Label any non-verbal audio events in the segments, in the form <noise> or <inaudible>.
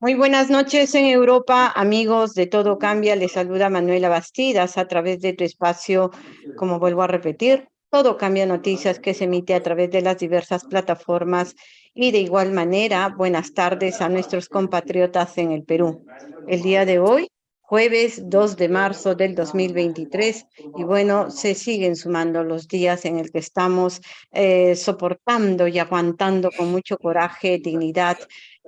Muy buenas noches en Europa, amigos de Todo Cambia. Les saluda Manuela Bastidas a través de tu espacio, como vuelvo a repetir, Todo Cambia Noticias que se emite a través de las diversas plataformas y de igual manera, buenas tardes a nuestros compatriotas en el Perú. El día de hoy jueves 2 de marzo del 2023 y bueno, se siguen sumando los días en el que estamos eh, soportando y aguantando con mucho coraje, dignidad,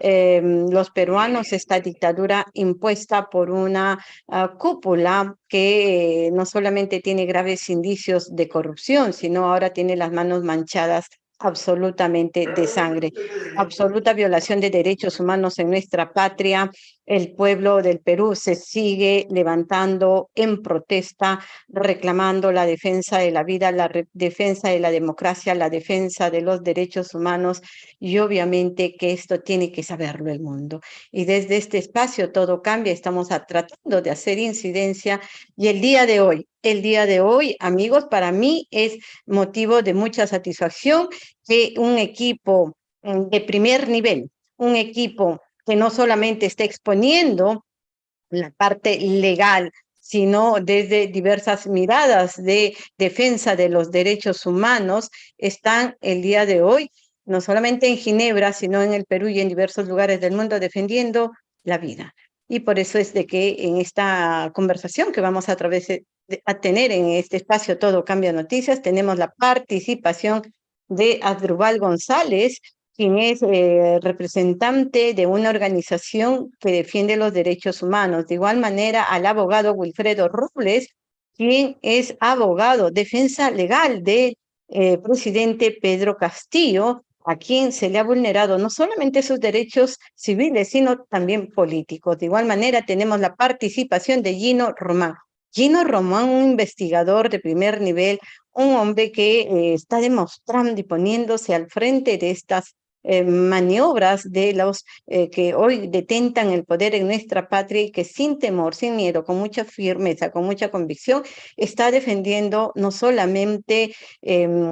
eh, los peruanos esta dictadura impuesta por una uh, cúpula que eh, no solamente tiene graves indicios de corrupción, sino ahora tiene las manos manchadas absolutamente de sangre, absoluta violación de derechos humanos en nuestra patria. El pueblo del Perú se sigue levantando en protesta, reclamando la defensa de la vida, la defensa de la democracia, la defensa de los derechos humanos y obviamente que esto tiene que saberlo el mundo. Y desde este espacio todo cambia, estamos tratando de hacer incidencia y el día de hoy, el día de hoy, amigos, para mí es motivo de mucha satisfacción que un equipo mm, de primer nivel, un equipo que no solamente está exponiendo la parte legal, sino desde diversas miradas de defensa de los derechos humanos, están el día de hoy, no solamente en Ginebra, sino en el Perú y en diversos lugares del mundo defendiendo la vida. Y por eso es de que en esta conversación que vamos a, través de, tener en este espacio Todo Cambia Noticias, tenemos la participación de Adrubal González, quien es eh, representante de una organización que defiende los derechos humanos. De igual manera, al abogado Wilfredo Robles, quien es abogado, defensa legal del eh, presidente Pedro Castillo, a quien se le ha vulnerado no solamente sus derechos civiles, sino también políticos. De igual manera, tenemos la participación de Gino Román. Gino Román, un investigador de primer nivel, un hombre que eh, está demostrando y poniéndose al frente de estas eh, maniobras de los eh, que hoy detentan el poder en nuestra patria y que sin temor, sin miedo, con mucha firmeza, con mucha convicción, está defendiendo no solamente em,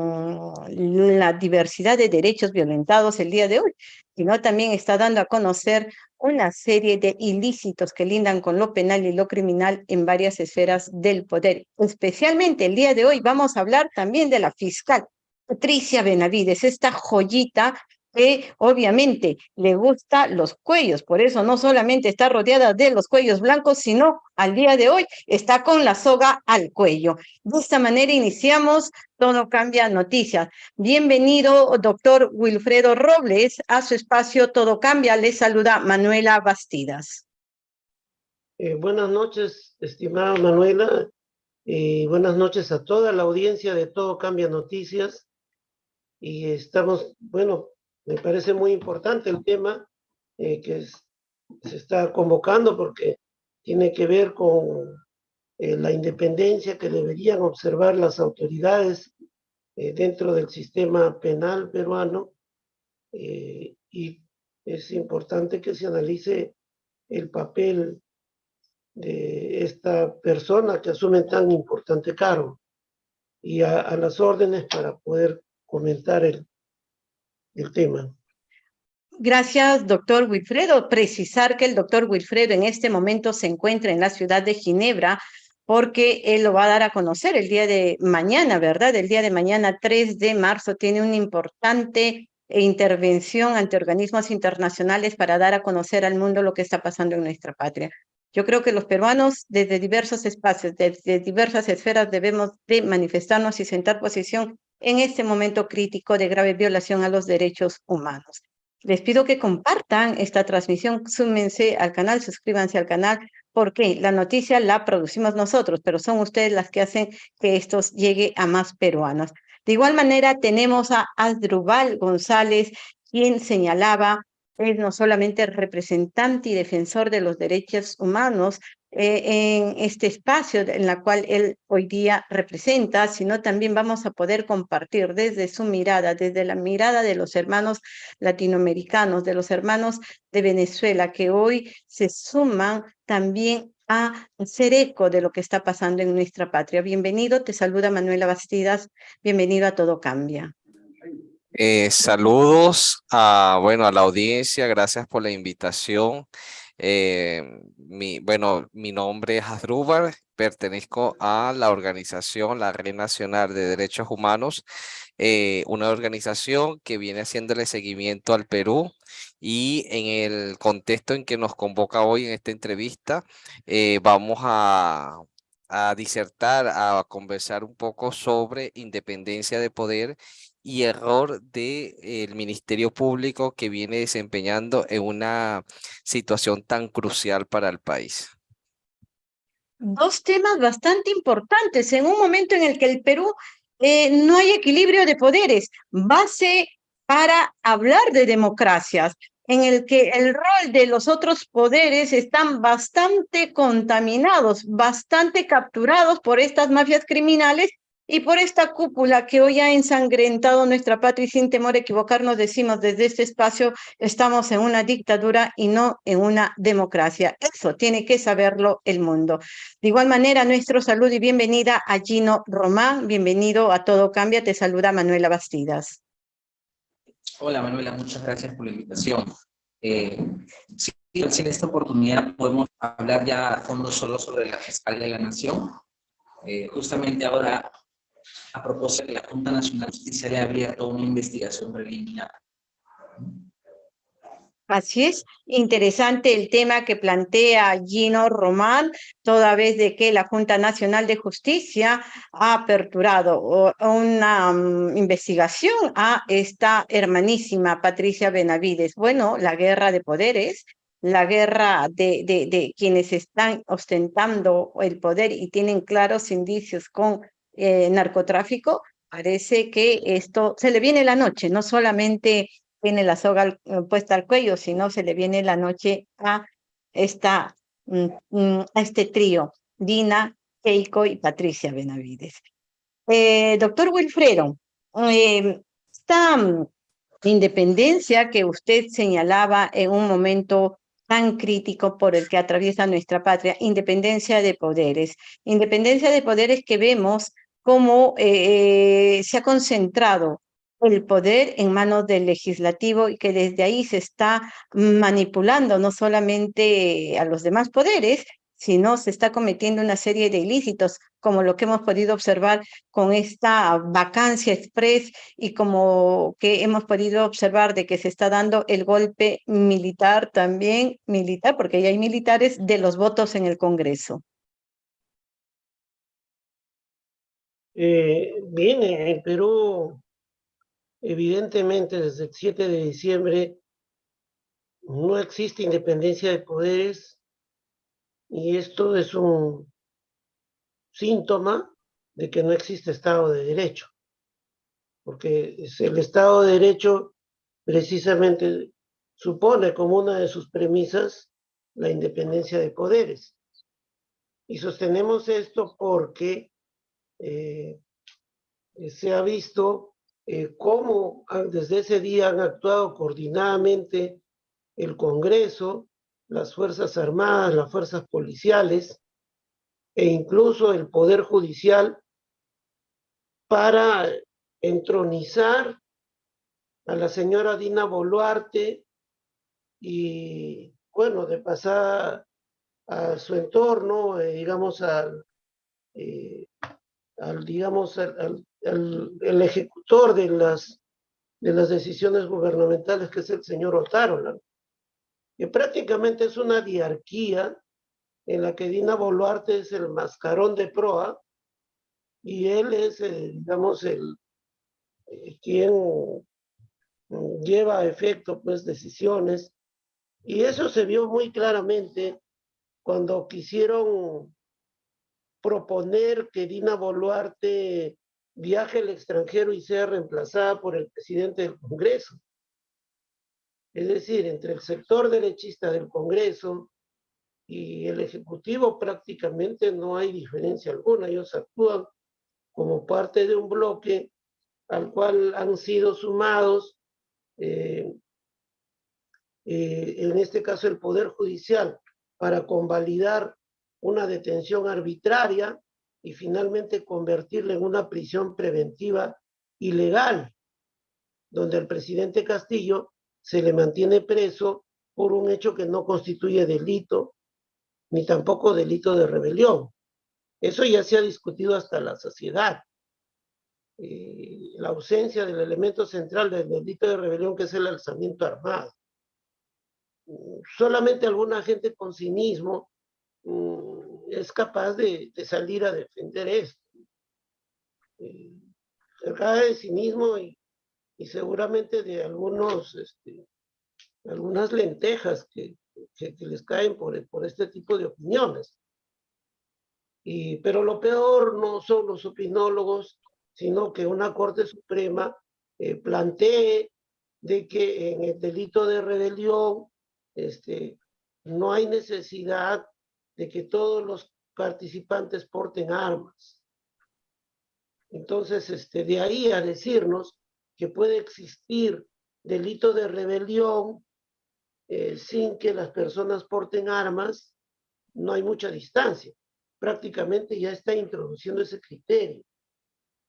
la diversidad de derechos violentados el día de hoy, sino también está dando a conocer una serie de ilícitos que lindan con lo penal y lo criminal en varias esferas del poder. Especialmente el día de hoy vamos a hablar también de la fiscal Patricia Benavides, esta joyita que obviamente le gusta los cuellos, por eso no solamente está rodeada de los cuellos blancos, sino al día de hoy está con la soga al cuello. De esta manera iniciamos Todo Cambia Noticias. Bienvenido, doctor Wilfredo Robles, a su espacio Todo Cambia. Le saluda Manuela Bastidas. Eh, buenas noches, estimada Manuela, y buenas noches a toda la audiencia de Todo Cambia Noticias. Y estamos, bueno, me parece muy importante el tema eh, que se está convocando porque tiene que ver con eh, la independencia que deberían observar las autoridades eh, dentro del sistema penal peruano y es importante que se analice el papel de esta persona que asume tan importante cargo. Y a las órdenes para poder comentar el, el tema. Gracias, doctor Wilfredo. Precisar que el doctor Wilfredo en este momento se encuentra en la ciudad de Ginebra porque él lo va a dar a conocer el día de mañana, ¿verdad? El día de mañana, 3 de marzo, tiene una importante intervención ante organismos internacionales para dar a conocer al mundo lo que está pasando en nuestra patria. Yo creo que los peruanos desde diversos espacios, desde diversas esferas debemos de manifestarnos y sentar posición en este momento crítico de grave violación a los derechos humanos. Les pido que compartan esta transmisión, súmense al canal, suscríbanse al canal, porque la noticia la producimos nosotros, pero son ustedes las que hacen que esto llegue a más peruanos. De igual manera, tenemos a Asdrubal González, quien señalaba es no solamente representante y defensor de los derechos humanos, en este espacio en la cual él hoy día representa, sino también vamos a poder compartir desde su mirada, desde la mirada de los hermanos latinoamericanos, de los hermanos de Venezuela, que hoy se suman también a hacer eco de lo que está pasando en nuestra patria. Bienvenido, te saluda Manuela Bastidas, bienvenido a Todo Cambia. Eh, saludos a, bueno, a la audiencia, gracias por la invitación. Eh, mi, bueno, mi nombre es Hasdrúbar, pertenezco a la organización, la Red Nacional de Derechos Humanos, eh, una organización que viene haciéndole seguimiento al Perú y en el contexto en que nos convoca hoy en esta entrevista, eh, vamos a, a disertar, a conversar un poco sobre independencia de poder y error del el Ministerio Público que viene desempeñando en una situación tan crucial para el país. Dos temas bastante importantes en un momento en el que el Perú eh, no hay equilibrio de poderes, base para hablar de democracias, en el que el rol de los otros poderes están bastante contaminados, bastante capturados por estas mafias criminales y por esta cúpula que hoy ha ensangrentado nuestra patria y sin temor a equivocarnos decimos desde este espacio estamos en una dictadura y no en una democracia. Eso tiene que saberlo el mundo. De igual manera, nuestro salud y bienvenida a Gino Román. Bienvenido a Todo Cambia. Te saluda Manuela Bastidas. Hola Manuela, muchas gracias por la invitación. Eh, sí, en esta oportunidad podemos hablar ya a fondo solo sobre la Fiscalía de la Nación. Eh, justamente ahora a propósito de la Junta Nacional de Justicia le ha abierto una investigación preliminar. Así es, interesante el tema que plantea Gino Román, toda vez de que la Junta Nacional de Justicia ha aperturado una mm, investigación a esta hermanísima Patricia Benavides. Bueno, la guerra de poderes, la guerra de quienes están ostentando el poder y tienen claros indicios con eh, narcotráfico, parece que esto se le viene la noche, no solamente tiene la soga eh, puesta al cuello, sino se le viene la noche a, esta, mm, mm, a este trío, Dina, Keiko y Patricia Benavides. Eh, doctor Wilfredo, esta mm, independencia que usted señalaba en un momento tan crítico por el que atraviesa nuestra patria, independencia de poderes. Independencia de poderes que vemos cómo eh, se ha concentrado el poder en manos del legislativo y que desde ahí se está manipulando no solamente a los demás poderes, sino se está cometiendo una serie de ilícitos, como lo que hemos podido observar con esta vacancia express y como que hemos podido observar de que se está dando el golpe militar también, militar, porque ya hay militares, de los votos en el Congreso. Eh, bien, en Perú, evidentemente desde el 7 de diciembre no existe independencia de poderes y esto es un síntoma de que no existe Estado de Derecho, porque el Estado de Derecho precisamente supone como una de sus premisas la independencia de poderes. Y sostenemos esto porque eh, se ha visto eh, cómo desde ese día han actuado coordinadamente el Congreso, las Fuerzas Armadas, las Fuerzas Policiales e incluso el Poder Judicial para entronizar a la señora Dina Boluarte y, bueno, de pasar a su entorno, eh, digamos, al, al digamos, al, el ejecutor de las, de las decisiones gubernamentales, que es el señor Otárola, que prácticamente es una diarquía en la que Dina Boluarte es el mascarón de proa y él es, digamos, el eh, quien lleva a efecto pues decisiones. Y eso se vio muy claramente cuando quisieron proponer que Dina Boluarte viaje al extranjero y sea reemplazada por el presidente del Congreso. Es decir, entre el sector derechista del Congreso y el Ejecutivo prácticamente no hay diferencia alguna. Ellos actúan como parte de un bloque al cual han sido sumados, eh, eh, en este caso el Poder Judicial, para convalidar una detención arbitraria y finalmente convertirla en una prisión preventiva ilegal, donde al presidente Castillo se le mantiene preso por un hecho que no constituye delito, ni tampoco delito de rebelión. Eso ya se ha discutido hasta la sociedad. Eh, la ausencia del elemento central del delito de rebelión, que es el alzamiento armado. Solamente alguna gente con cinismo mm, es capaz de, salir a defender esto. Eh, de cinismo y, y, seguramente de algunos, este, algunas lentejas que, que, les caen por, por este tipo de opiniones. Y, pero lo peor no son los opinólogos, sino que una Corte Suprema eh, plantee de que en el delito de rebelión este, no hay necesidad de que todos los participantes porten armas. Entonces, este, de ahí a decirnos que puede existir delito de rebelión eh, sin que las personas porten armas, no hay mucha distancia. Prácticamente ya está introduciendo ese criterio.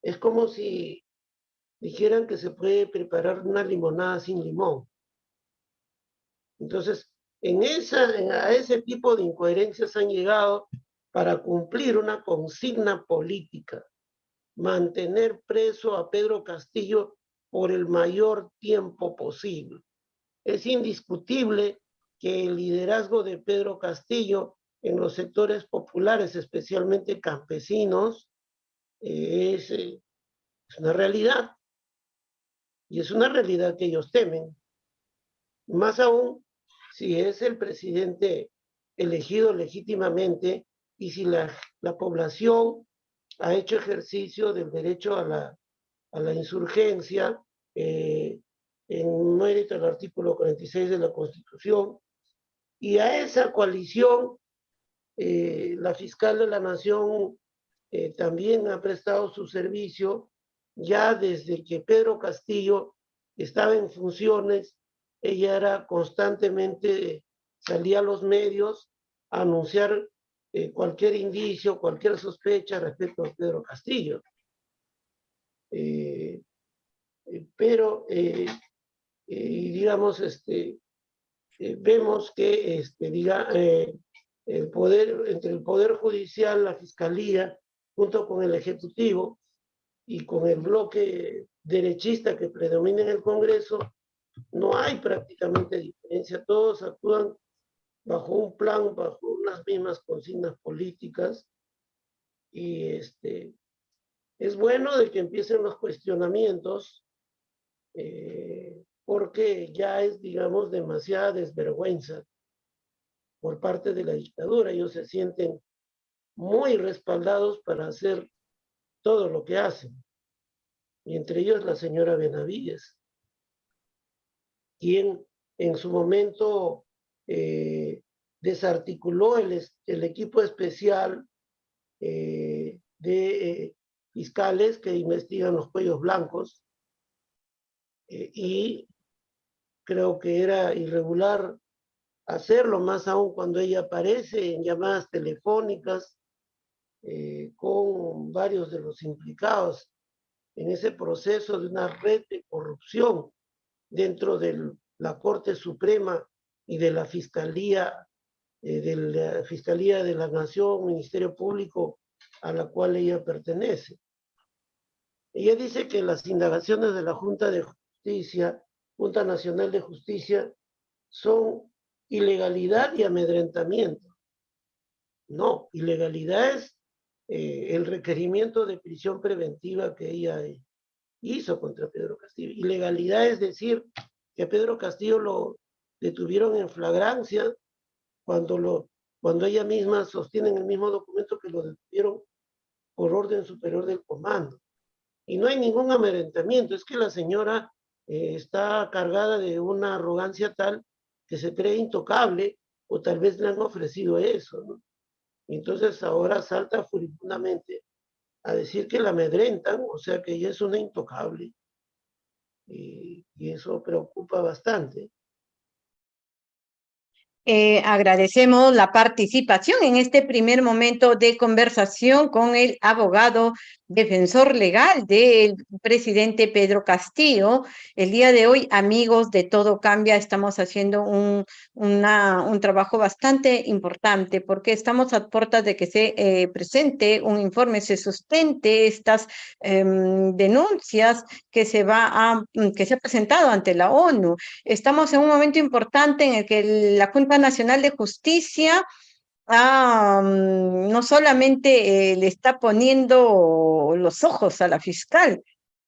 Es como si dijeran que se puede preparar una limonada sin limón. Entonces, en esa, a ese tipo de incoherencias han llegado para cumplir una consigna política, mantener preso a Pedro Castillo por el mayor tiempo posible. Es indiscutible que el liderazgo de Pedro Castillo en los sectores populares, especialmente campesinos, eh, es, es una realidad. Y es una realidad que ellos temen. Más aún si es el presidente elegido legítimamente y si la, la población ha hecho ejercicio del derecho a la, a la insurgencia eh, en mérito del artículo 46 de la Constitución, y a esa coalición eh, la fiscal de la Nación eh, también ha prestado su servicio ya desde que Pedro Castillo estaba en funciones ella era constantemente, salía a los medios a anunciar eh, cualquier indicio, cualquier sospecha respecto a Pedro Castillo. Eh, eh, pero, digamos, este, vemos que este, diga, el poder, entre el Poder Judicial, la Fiscalía, junto con el Ejecutivo y con el bloque derechista que predomina en el Congreso, no hay prácticamente diferencia, todos actúan bajo un plan, bajo unas mismas consignas políticas y este, es bueno de que empiecen los cuestionamientos eh, porque ya es, digamos, demasiada desvergüenza por parte de la dictadura. Ellos se sienten muy respaldados para hacer todo lo que hacen. Y entre ellos la señora Benavides quien en su momento eh, desarticuló el, equipo especial eh, de eh, fiscales que investigan los cuellos blancos y creo que era irregular hacerlo, más aún cuando ella aparece en llamadas telefónicas con varios de los implicados en ese proceso de una red de corrupción dentro de la Corte Suprema y de la Fiscalía, eh, de la Fiscalía de la Nación, Ministerio Público, a la cual ella pertenece. Ella dice que las indagaciones de la Junta de Justicia, Junta Nacional de Justicia, son ilegalidad y amedrentamiento. No, ilegalidad es eh, el requerimiento de prisión preventiva que ella hizo contra Pedro Castillo. Ilegalidad es decir que Pedro Castillo lo detuvieron en flagrancia cuando, lo, cuando ella misma sostiene en el mismo documento que lo detuvieron por orden superior del comando. Y no hay ningún amedrentamiento, es que la señora eh, está cargada de una arrogancia tal que se cree intocable o tal vez le han ofrecido eso, ¿no? Entonces ahora salta furibundamente a decir que la amedrentan, o sea que ella es una intocable. Y, eso preocupa bastante. Eh, agradecemos la participación en este primer momento de conversación con el abogado defensor legal del presidente Pedro Castillo. El día de hoy, amigos de Todo Cambia, estamos haciendo un, un trabajo bastante importante porque estamos a puertas de que se eh, presente un informe, se sustente estas em, denuncias que se, va a, que se ha presentado ante la ONU. Estamos en un momento importante en el que la Junta Nacional de Justicia ah, no solamente eh, le está poniendo los ojos a la fiscal,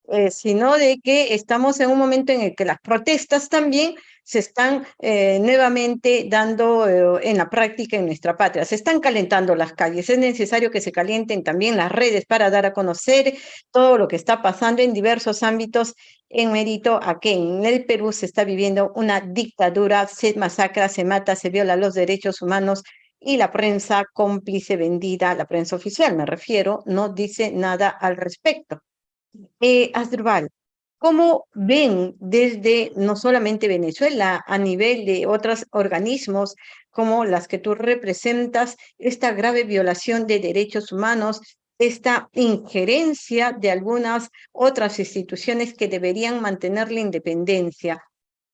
eh, sino de que estamos en un momento en el que las protestas también se están eh, nuevamente dando en la práctica en nuestra patria. Se están calentando las calles. Es necesario que se calienten también las redes para dar a conocer todo lo que está pasando en diversos ámbitos en mérito a que en el Perú se está viviendo una dictadura, se masacra, se mata, se viola los derechos humanos y la prensa cómplice vendida, la prensa oficial me refiero, no dice nada al respecto. Eh, ¿cómo ven desde no solamente Venezuela, a nivel de otros organismos como las que tú representas, esta grave violación de derechos humanos, esta injerencia de algunas otras instituciones que deberían mantener la independencia?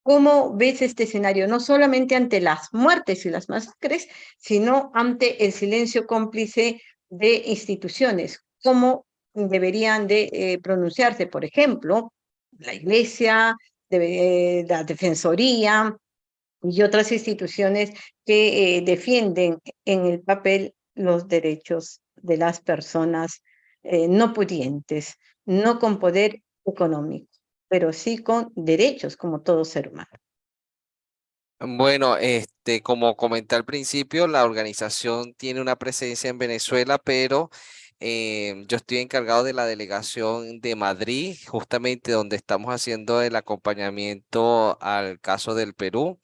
¿Cómo ves este escenario? No solamente ante las muertes y las masacres, sino ante el silencio cómplice de instituciones. ¿Cómo deberían de eh, pronunciarse, por ejemplo, la Iglesia, eh, la Defensoría y otras instituciones que eh, defienden en el papel los derechos de las personas no pudientes, no con poder económico pero sí con derechos como todo ser humano. Bueno, este, como comenté al principio, la organización tiene una presencia en Venezuela, pero eh, yo estoy encargado de la delegación de Madrid, justamente donde estamos haciendo el acompañamiento al caso del Perú.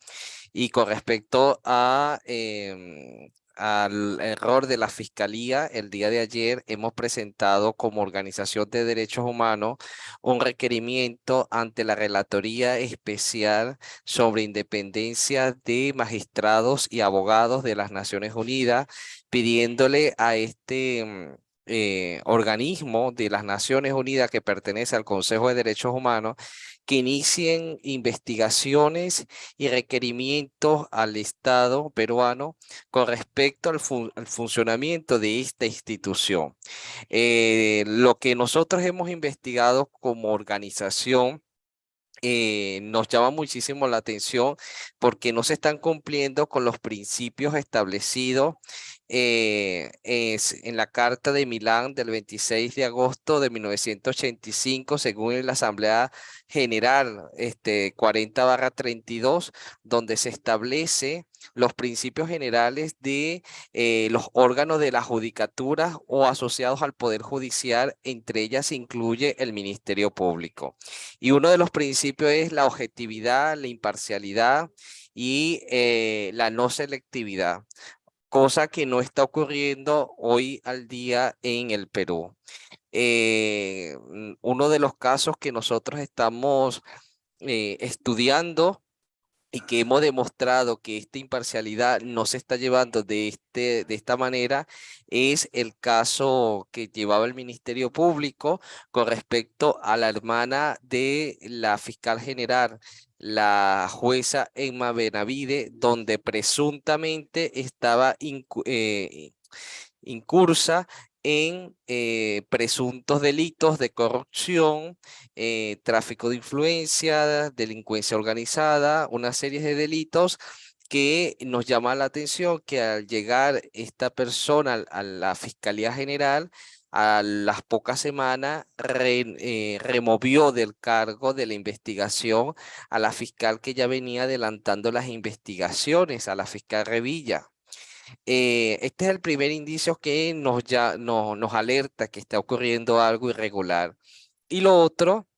Y con respecto a em, al error de la Fiscalía, el día de ayer hemos presentado como organización de derechos humanos un requerimiento ante la Relatoría Especial sobre Independencia de Magistrados y Abogados de las Naciones Unidas, pidiéndole a este mm, eh, organismo de las Naciones Unidas que pertenece al Consejo de Derechos Humanos que inicien investigaciones y requerimientos al Estado peruano con respecto al, funcionamiento de esta institución. Eh, lo que nosotros hemos investigado como organización eh, nos llama muchísimo la atención porque no se están cumpliendo con los principios establecidos eh, en la Carta de Milán del 26 de agosto de 1985, según la Asamblea General este, 40-32, donde se establece los principios generales de eh, los órganos de la judicatura o asociados al Poder Judicial, entre ellas incluye el Ministerio Público. Y uno de los principios es la objetividad, la imparcialidad y eh, la no selectividad cosa que no está ocurriendo hoy al día en el Perú. Eh, mm, uno de los casos que nosotros estamos estudiando y que hemos demostrado que esta imparcialidad no se está llevando de, este, de esta manera es el caso que llevaba el Ministerio Público con respecto a la hermana de la fiscal general la jueza Emma Benavide, donde presuntamente estaba eh, incursa en eh, presuntos delitos de corrupción, eh, tráfico de influencia, delincuencia organizada, una serie de delitos que nos llama la atención que al llegar esta persona a la Fiscalía General a las pocas semanas eh, removió del cargo de la investigación a la fiscal que ya venía adelantando las investigaciones, a la fiscal Revilla. Eh, este es el primer indicio que nos, ya, nos alerta que está ocurriendo algo irregular. Y lo otro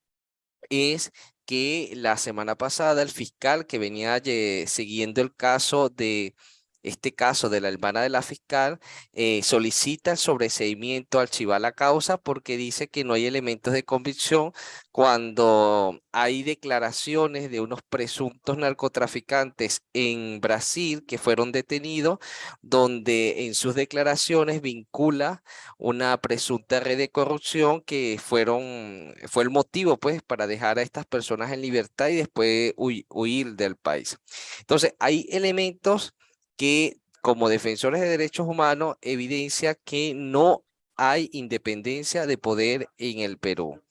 es que la semana pasada el fiscal que venía siguiendo el caso de este caso de la hermana de la fiscal, eh, solicita el sobreseimiento, archivar la causa porque dice que no hay elementos de convicción cuando hay declaraciones de unos presuntos narcotraficantes en Brasil que fueron detenidos, donde en sus declaraciones vincula una presunta red de corrupción que fueron, fue el motivo pues para dejar a estas personas en libertad y después huir del país. Entonces hay elementos que como defensores de derechos humanos evidencia que no hay independencia de poder en el Perú.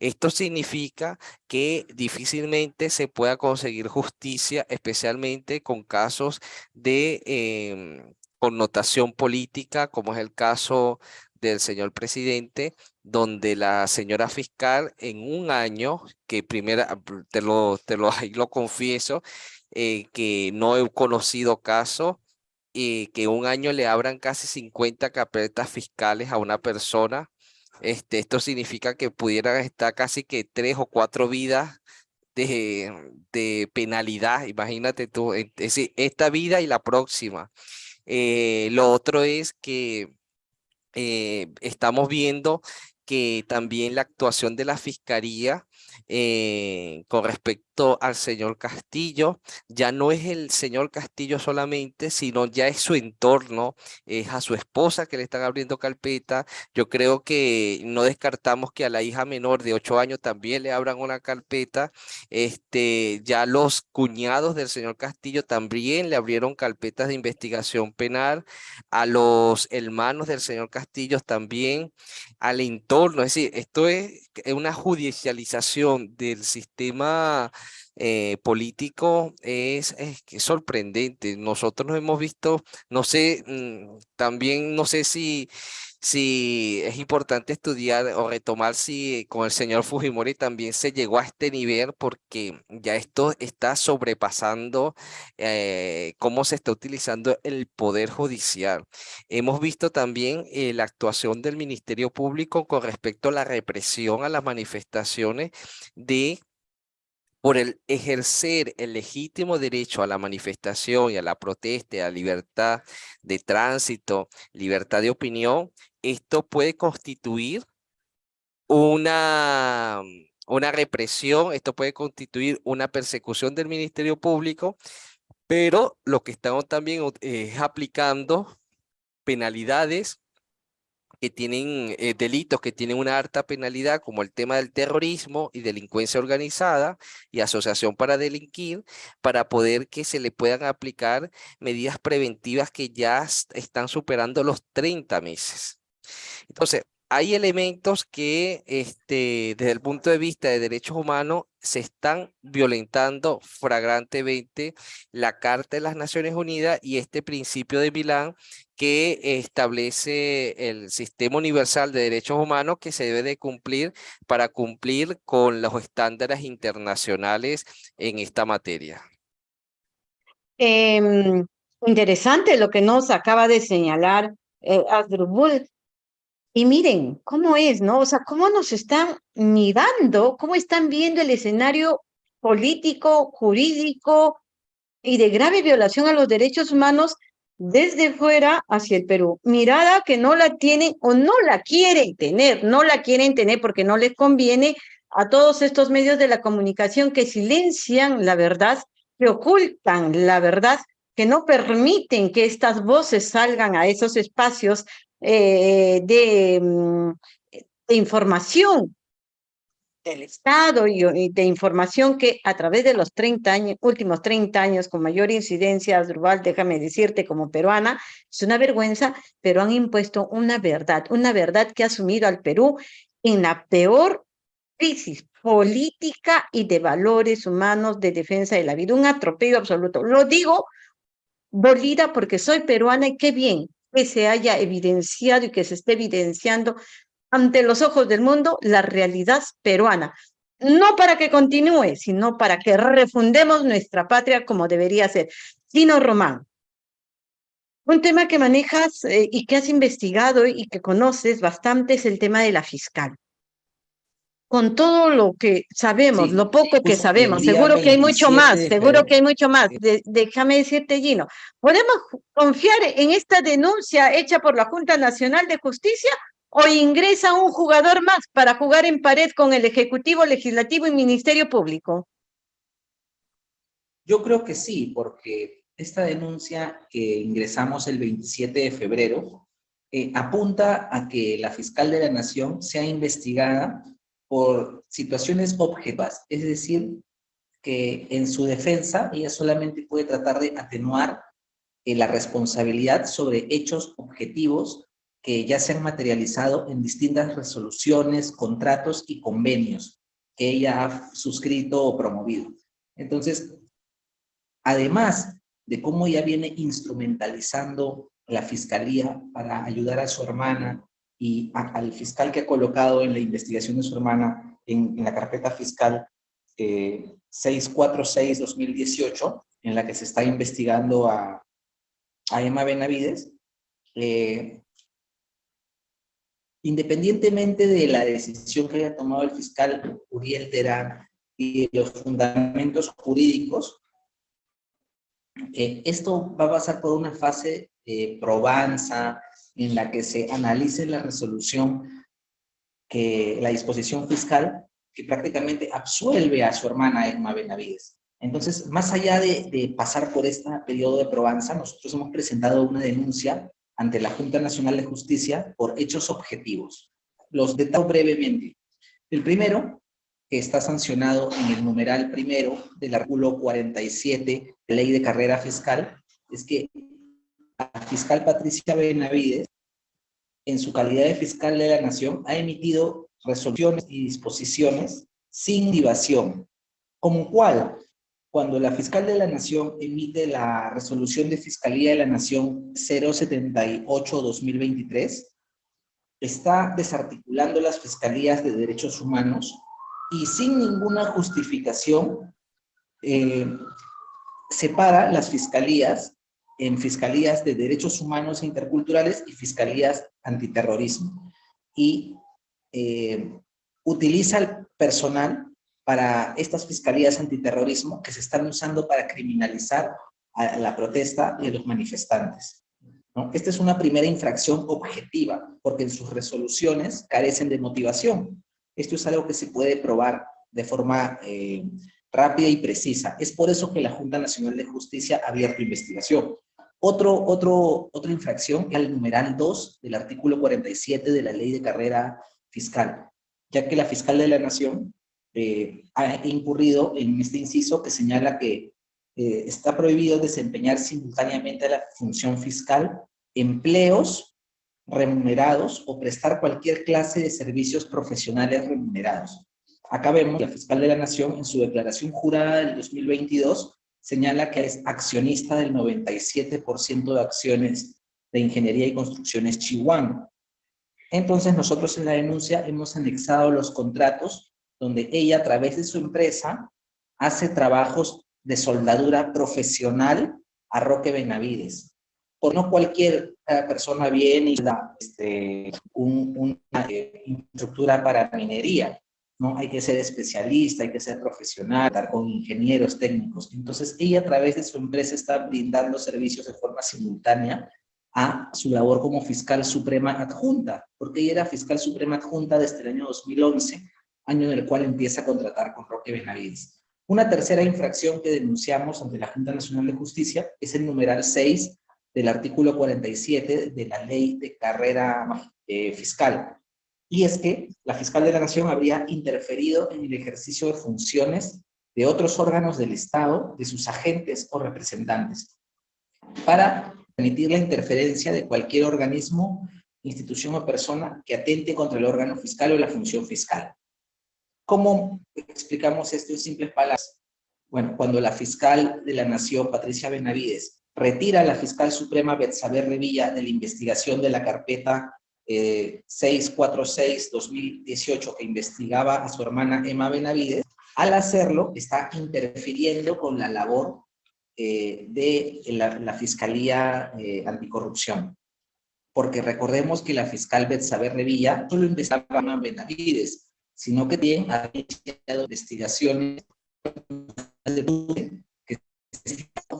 Esto significa que difícilmente se pueda conseguir justicia, especialmente con casos de em, connotación política, como es el caso del señor presidente, donde la señora fiscal en un año, que primera, te lo, te lo, <laughs> lo confieso, eh, que no he conocido caso y que un año le abran casi 50 carpetas fiscales a una persona. Este, esto significa que pudieran estar casi que tres o cuatro vidas de, de penalidad. Imagínate tú, es decir, esta vida y la próxima. Eh, lo otro es que eh, estamos viendo que también la actuación de la fiscalía eh, con respecto al señor Castillo, ya no es el señor Castillo solamente, sino ya es su entorno, es a su esposa que le están abriendo carpeta. Yo creo que no descartamos que a la hija menor de ocho años también le abran una carpeta. Este, ya los cuñados del señor Castillo también le abrieron carpetas de investigación penal. A los hermanos del señor Castillo también, al entorno. Es decir, esto es una judicialización del sistema eh, político es, es, sorprendente. Nosotros nos hemos visto, no sé, mm, también no sé si, si es importante estudiar o retomar si con el señor Fujimori también se llegó a este nivel porque ya esto está sobrepasando eh, cómo se está utilizando el poder judicial. Hemos visto también eh, la actuación del Ministerio Público con respecto a la represión a las manifestaciones de por el ejercer el legítimo derecho a la manifestación y a la protesta, a libertad de tránsito, libertad de opinión, esto puede constituir una, una represión, esto puede constituir una persecución del Ministerio Público, pero lo que estamos también es aplicando penalidades que tienen eh, delitos que tienen una alta penalidad, como el tema del terrorismo y delincuencia organizada y asociación para delinquir, para poder que se le puedan aplicar medidas preventivas que ya están superando los 30 meses. Entonces, hay elementos que este, desde el punto de vista de derechos humanos se están violentando flagrantemente la Carta de las Naciones Unidas y este principio de Milán que establece el sistema universal de derechos humanos que se debe de cumplir para cumplir con los estándares internacionales en esta materia. Em, interesante lo que nos acaba de señalar eh, y miren cómo es, ¿no? O sea, cómo nos están mirando, cómo están viendo el escenario político, jurídico y de grave violación a los derechos humanos desde fuera hacia el Perú. Mirada que no la tienen o no la quieren tener, no la quieren tener porque no les conviene a todos estos medios de la comunicación que silencian la verdad, que ocultan la verdad, que no permiten que estas voces salgan a esos espacios eh, de, mm, de, información del Estado y, de información que a través de los 30 años, últimos 30 años con mayor incidencia, Asdrúbal, déjame decirte como peruana, es una vergüenza, pero han impuesto una verdad, una verdad que ha sumido al Perú en la peor crisis política y de valores humanos de defensa de la vida, un atropello absoluto. Lo digo dolida porque soy peruana y qué bien que se haya evidenciado y que se esté evidenciando ante los ojos del mundo la realidad peruana. No para que continúe, sino para que refundemos nuestra patria como debería ser. Dino Román, un tema que manejas eh, y que has investigado y que conoces bastante es el tema de la fiscal. Con todo lo que sabemos, Sí, lo poco que sabemos. Seguro que hay mucho 27 más, seguro que hay mucho más. De- déjame decirte, Gino, ¿podemos confiar en esta denuncia hecha por la Junta Nacional de Justicia o ingresa un jugador más para jugar en pared con el Ejecutivo, Legislativo y Ministerio Público? Yo creo que sí, porque esta denuncia que ingresamos el 27 de febrero eh, apunta a que la fiscal de la Nación sea investigada por situaciones objetivas, es decir, que en su defensa ella solamente puede tratar de atenuar eh, la responsabilidad sobre hechos objetivos que ya se han materializado en distintas resoluciones, contratos y convenios que ella ha suscrito o promovido. Entonces, además de cómo ella viene instrumentalizando la fiscalía para ayudar a su hermana y al fiscal que ha colocado en la investigación de su hermana en, la carpeta fiscal eh, 646-2018, en la que se está investigando a, a Emma Benavides, eh, independientemente de la decisión que haya tomado el fiscal Uriel Terán y los fundamentos jurídicos, eh, esto va a pasar por una fase de probanza en la que se analice la resolución que la disposición fiscal que prácticamente absuelve a su hermana Emma Benavides. Entonces, más allá de, de pasar por este periodo de probanza, nosotros hemos presentado una denuncia ante la Junta Nacional de Justicia por hechos objetivos. Los detallo brevemente. El primero, que está sancionado en el numeral primero del artículo 47 de Ley de Carrera Fiscal, es que fiscal Patricia Benavides, en su calidad de fiscal de la Nación, ha emitido resoluciones y disposiciones sin divación, como cual, cuando la fiscal de la Nación emite la resolución de Fiscalía de la Nación 078-2023, está desarticulando las fiscalías de derechos humanos y sin ninguna justificación eh, separa las fiscalías en fiscalías de derechos humanos e interculturales y fiscalías antiterrorismo. Y eh, utiliza el personal para estas fiscalías antiterrorismo que se están usando para criminalizar a la protesta de los manifestantes. ¿no? Esta es una primera infracción objetiva, porque en sus resoluciones carecen de motivación. Esto es algo que se puede probar de forma eh, rápida y precisa. Es por eso que la Junta Nacional de Justicia ha abierto investigación. Otro, otro, otra infracción es el numeral 2 del artículo 47 de la Ley de Carrera Fiscal, ya que la fiscal de la Nación eh, ha incurrido en este inciso que señala que eh, está prohibido desempeñar simultáneamente la función fiscal, empleos remunerados o prestar cualquier clase de servicios profesionales remunerados. Acá vemos la fiscal de la Nación en su declaración jurada del 2022 señala que es accionista del 97% de acciones de ingeniería y construcciones Chihuahua. Entonces nosotros en la denuncia hemos anexado los contratos donde ella a través de su empresa hace trabajos de soldadura profesional a Roque Benavides. Por no cualquier eh, persona viene y da este, un, una eh, infraestructura para minería. ¿No? Hay que ser especialista, hay que ser profesional, estar con ingenieros técnicos. Entonces, ella a través de su empresa está brindando servicios de forma simultánea a su labor como fiscal suprema adjunta, porque ella era fiscal suprema adjunta desde el año 2011, año en el cual empieza a contratar con Roque Benavides. Una tercera infracción que denunciamos ante la Junta Nacional de Justicia es el numeral 6 del artículo 47 de la Ley de Carrera eh, Fiscal, y es que la fiscal de la Nación habría interferido en el ejercicio de funciones de otros órganos del Estado, de sus agentes o representantes, para permitir la interferencia de cualquier organismo, institución o persona que atente contra el órgano fiscal o la función fiscal. ¿Cómo explicamos esto en simples palabras? Bueno, cuando la fiscal de la Nación, Patricia Benavides, retira a la fiscal suprema Betsabe Revilla de la investigación de la carpeta eh, 646-2018 que investigaba a su hermana Emma Benavides, al hacerlo está interfiriendo con la labor eh, de la, la Fiscalía eh, Anticorrupción. Porque recordemos que la fiscal Betsabe Revilla solo investigaba a Benavides. sino que también ha iniciado investigaciones que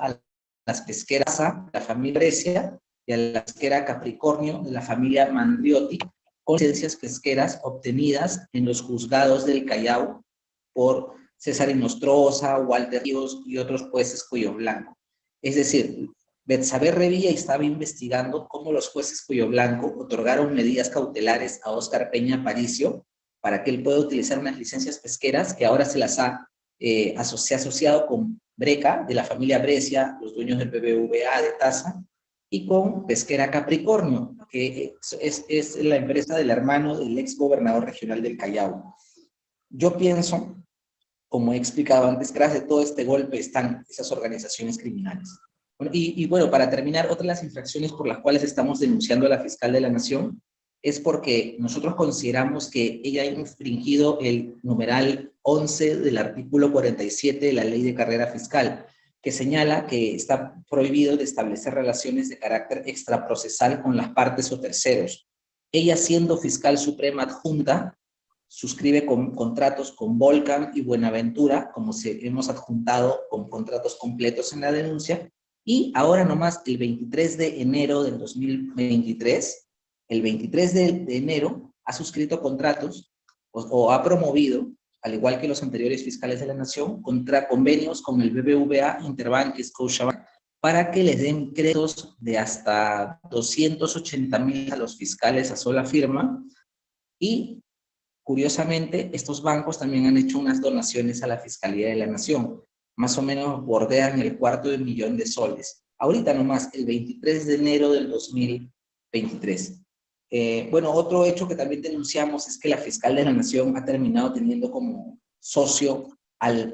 a las pesqueras A, la familia Brescia, y a la pesquera Capricornio de la familia Mandriotti, con licencias pesqueras obtenidas en los juzgados del Callao por César Inostroza, Walter Ríos y otros jueces Cuyo Blanco. Es decir, Betsabe Revilla estaba investigando cómo los jueces Cuyo Blanco otorgaron medidas cautelares a Óscar Peña Paricio para que él pueda utilizar unas licencias pesqueras que ahora se las ha eh, asociado con Breca, de la familia Brescia, los dueños del BBVA de Taza, y con Pesquera Capricornio, que es, es la empresa del hermano del ex gobernador regional del Callao. Yo pienso, como he explicado antes, gracias a todo este golpe están esas organizaciones criminales. y, y, bueno, para terminar, otra de las infracciones por las cuales estamos denunciando a la fiscal de la Nación es porque nosotros consideramos que ella ha infringido el numeral 11 del artículo 47 de la Ley de Carrera Fiscal, que señala que está prohibido de establecer relaciones de carácter extraprocesal con las partes o terceros. Ella, siendo fiscal suprema adjunta, suscribe con, contratos con Volcan y Buenaventura, como se, hemos adjuntado con contratos completos en la denuncia, y ahora nomás el 23 de enero del 2023, el 23 de, enero ha suscrito contratos o, ha promovido, al igual que los anteriores fiscales de la Nación, contra convenios con el BBVA, Interbank y Scotiabank para que les den créditos de hasta 280 mil a los fiscales a sola firma y curiosamente estos bancos también han hecho unas donaciones a la Fiscalía de la Nación, más o menos bordean el cuarto de millón de soles. Ahorita nomás, el 23 de enero del 2023. Eh, bueno, otro hecho que también denunciamos es que la fiscal de la Nación ha terminado teniendo como socio al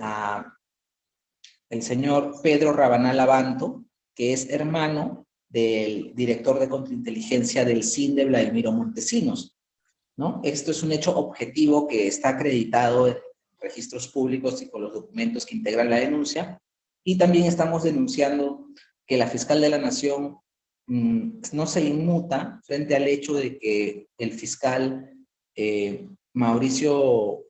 el señor Pedro Rabanal Abanto, que es hermano del director de contrainteligencia del CIN de Vladimiro Montesinos. ¿no? Esto es un hecho objetivo que está acreditado en registros públicos y con los documentos que integran la denuncia. Y también estamos denunciando que la fiscal de la Nación no se inmuta frente al hecho de que el fiscal eh, Mauricio,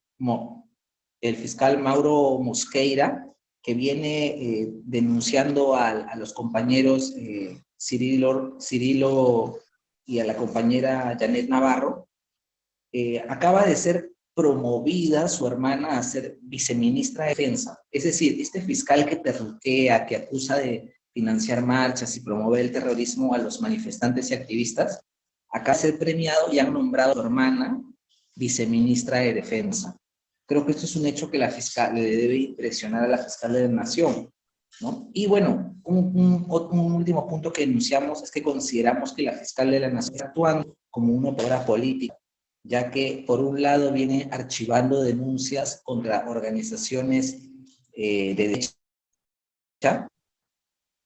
el fiscal Mauro Mosqueira, que viene eh, denunciando a, los compañeros eh, Cirilo, Cirilo y a la compañera Janet Navarro, acaba de ser promovida su hermana a ser viceministra de defensa. Es decir, este fiscal que perruquea, que acusa de financiar marchas y promover el terrorismo a los manifestantes y activistas, acá ser premiado y han nombrado a su hermana viceministra de Defensa. Creo que esto es un hecho que la fiscal le debe impresionar a la fiscal de la Nación. ¿no? Y bueno, un, último punto que denunciamos es que consideramos que la fiscal de la Nación está actuando como una obra política, ya que por un lado viene archivando denuncias contra organizaciones eh, de derecha,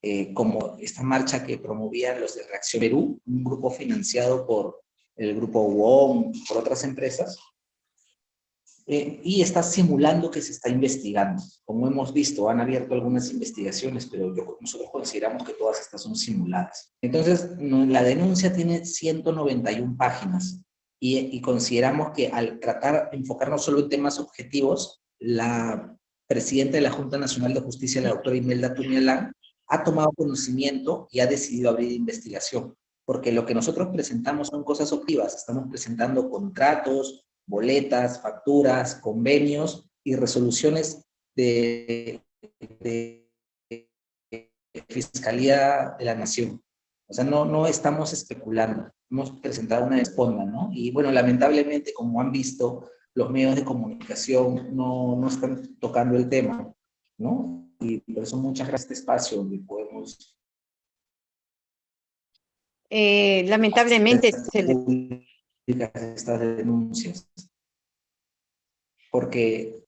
eh, como esta marcha que promovían los de Reacción Perú, un grupo financiado por el grupo WOM por otras empresas, eh, y está simulando que se está investigando. Como hemos visto, han abierto algunas investigaciones, pero nosotros consideramos que todas estas son simuladas. Entonces, la denuncia tiene 191 páginas y, y consideramos que al tratar de enfocarnos solo en temas objetivos, la presidenta de la Junta Nacional de Justicia, la doctora Imelda Tuñalán, ha tomado conocimiento y ha decidido abrir investigación. Porque lo que nosotros presentamos son cosas objetivas. Estamos presentando contratos, boletas, facturas, convenios y resoluciones de, Fiscalía de la Nación. O sea, no, no estamos especulando. Hemos presentado una responda, ¿no? Y bueno, lamentablemente, como han visto, los medios de comunicación no, no están tocando el tema, ¿no? Y por eso muchas gracias a este espacio donde podemos... Eh, lamentablemente se estas denuncias porque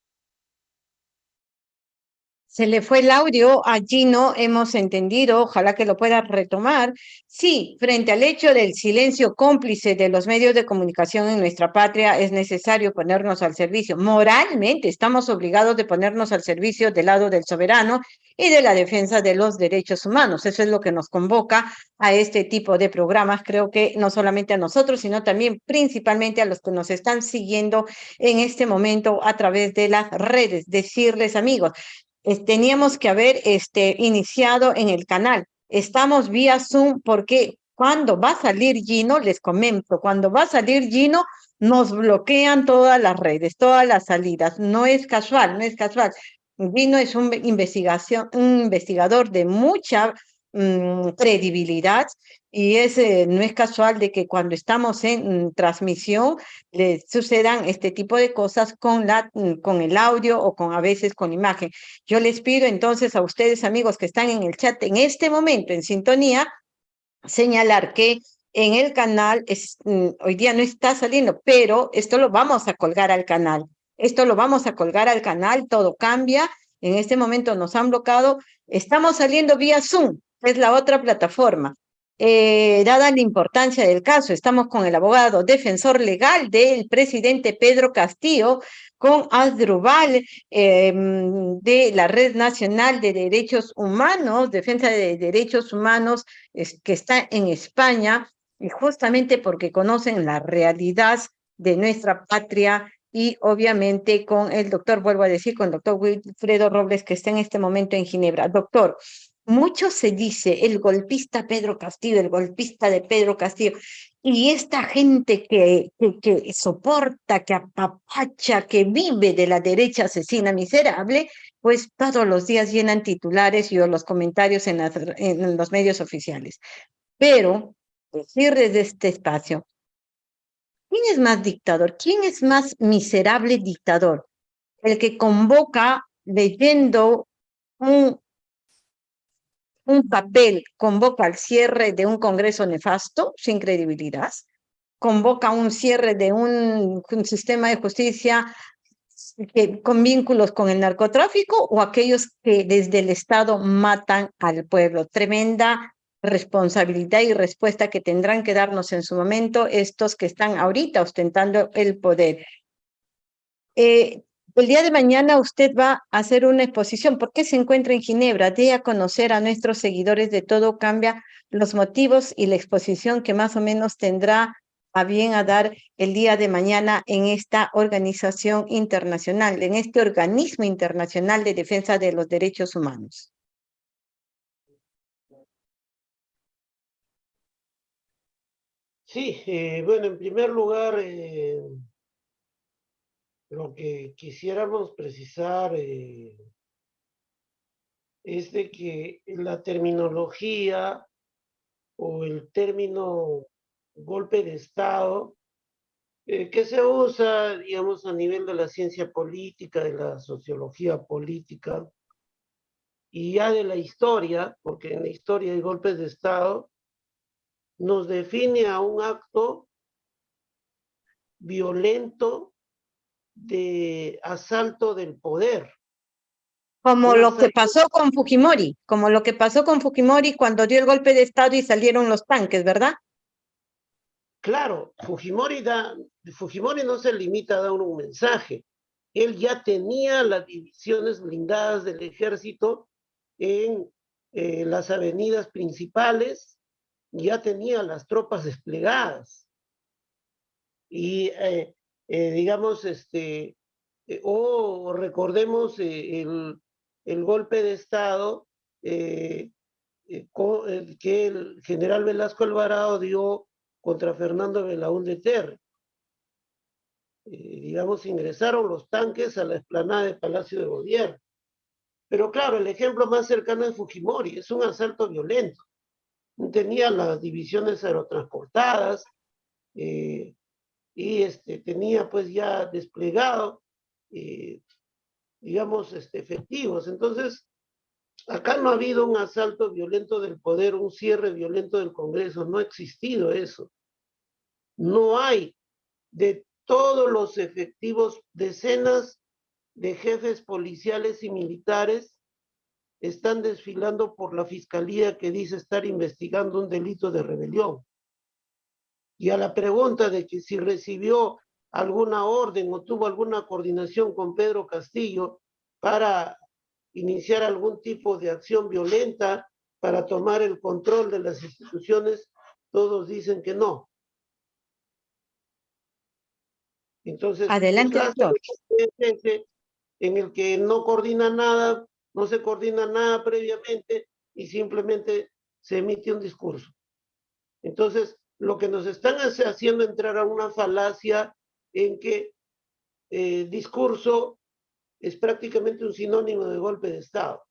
Se le fue el audio, allí no hemos entendido, ojalá que lo pueda retomar. Sí, frente al hecho del silencio cómplice de los medios de comunicación en nuestra patria, es necesario ponernos al servicio. Moralmente estamos obligados de ponernos al servicio del lado del soberano y de la defensa de los derechos humanos. Eso es lo que nos convoca a este tipo de programas. Creo que no solamente a nosotros, sino también principalmente a los que nos están siguiendo en este momento a través de las redes. Decirles, amigos, teníamos que haber este, iniciado en el canal. Estamos vía Zoom porque cuando va a salir Gino, les comento, cuando va a salir Gino, nos bloquean todas las redes, todas las salidas. No es casual, no es casual. Gino es un, investigación, un investigador de mucha Mm, credibilidad y es, eh, no es casual de que cuando estamos en mm, transmisión le sucedan este tipo de cosas con, la, mm, con el audio o con a veces con imagen. Yo les pido entonces a ustedes amigos que están en el chat en este momento en sintonía, señalar que en el canal es, hoy día no está saliendo, pero esto lo vamos a colgar al canal. Esto lo vamos a colgar al canal, todo cambia. En este momento nos han bloqueado. Estamos saliendo vía Zoom es la otra plataforma. Eh, dada la importancia del caso, estamos con el abogado defensor legal del presidente Pedro Castillo, con Asdrubal em, de la Red Nacional de Derechos Humanos, Defensa de Derechos Humanos, que está en España, y justamente porque conocen la realidad de nuestra patria y obviamente con el doctor, vuelvo a decir, con el doctor Wilfredo Robles, que está en este momento en Ginebra. Doctor, mucho se dice el golpista Pedro Castillo, el golpista de Pedro Castillo, y esta gente que, que, soporta, que apapacha, que vive de la derecha asesina miserable, pues todos los días llenan titulares y los comentarios en, en los medios oficiales. Pero, decir desde este espacio, ¿quién es más dictador? ¿Quién es más miserable dictador? El que convoca leyendo un un papel convoca al cierre de un Congreso nefasto, sin credibilidad, convoca un cierre de un, sistema de justicia que, con vínculos con el narcotráfico o aquellos que desde el Estado matan al pueblo. Tremenda responsabilidad y respuesta que tendrán que darnos en su momento estos que están ahorita ostentando el poder. Eh, el día de mañana usted va a hacer una exposición. ¿Por qué se encuentra en Ginebra? De a conocer a nuestros seguidores de Todo Cambia los motivos y la exposición que más o menos tendrá a bien a dar el día de mañana en esta organización internacional, en este organismo internacional de defensa de los derechos humanos. Sí, eh, bueno, en primer lugar, eh, lo que quisiéramos precisar eh, es de que la terminología o el término golpe de Estado eh, que se usa, digamos, a nivel de la ciencia política, de la sociología política, y ya de la historia, porque en la historia hay golpes de Estado, nos define a un acto violento de asalto del poder. Como lo que pasó con Fujimori, como lo que pasó con Fujimori cuando dio el golpe de Estado y salieron los tanques, ¿verdad? Claro, Fujimori, da, Fujimori no se limita a dar un mensaje. Él ya tenía las divisiones blindadas del ejército en eh, las avenidas principales, ya tenía las tropas desplegadas. Y eh, eh, digamos, este, eh, o recordemos eh, el, el, golpe de Estado que el general Velasco Alvarado dio contra Fernando Belaúnde Terre. digamos, ingresaron los tanques a la explanada del Palacio de Gobierno. Pero claro, el ejemplo más cercano es Fujimori, es un asalto violento. Tenía las divisiones aerotransportadas, y este, tenía pues ya desplegado, eh, digamos, este, efectivos. Entonces, acá no ha habido un asalto violento del poder, un cierre violento del Congreso, no ha existido eso. No hay de todos los efectivos, decenas de jefes policiales y militares están desfilando por la fiscalía que dice estar investigando un delito de rebelión. Y a la pregunta de que si recibió alguna orden o tuvo alguna coordinación con Pedro Castillo para iniciar algún tipo de acción violenta para tomar el control de las instituciones, todos dicen que no. Entonces, Adelante, doctor. en el que no coordina nada, no se coordina nada previamente y simplemente se emite un discurso. Entonces, lo que nos están haciendo entrar a una falacia en que eh, discurso es prácticamente un sinónimo de golpe de Estado.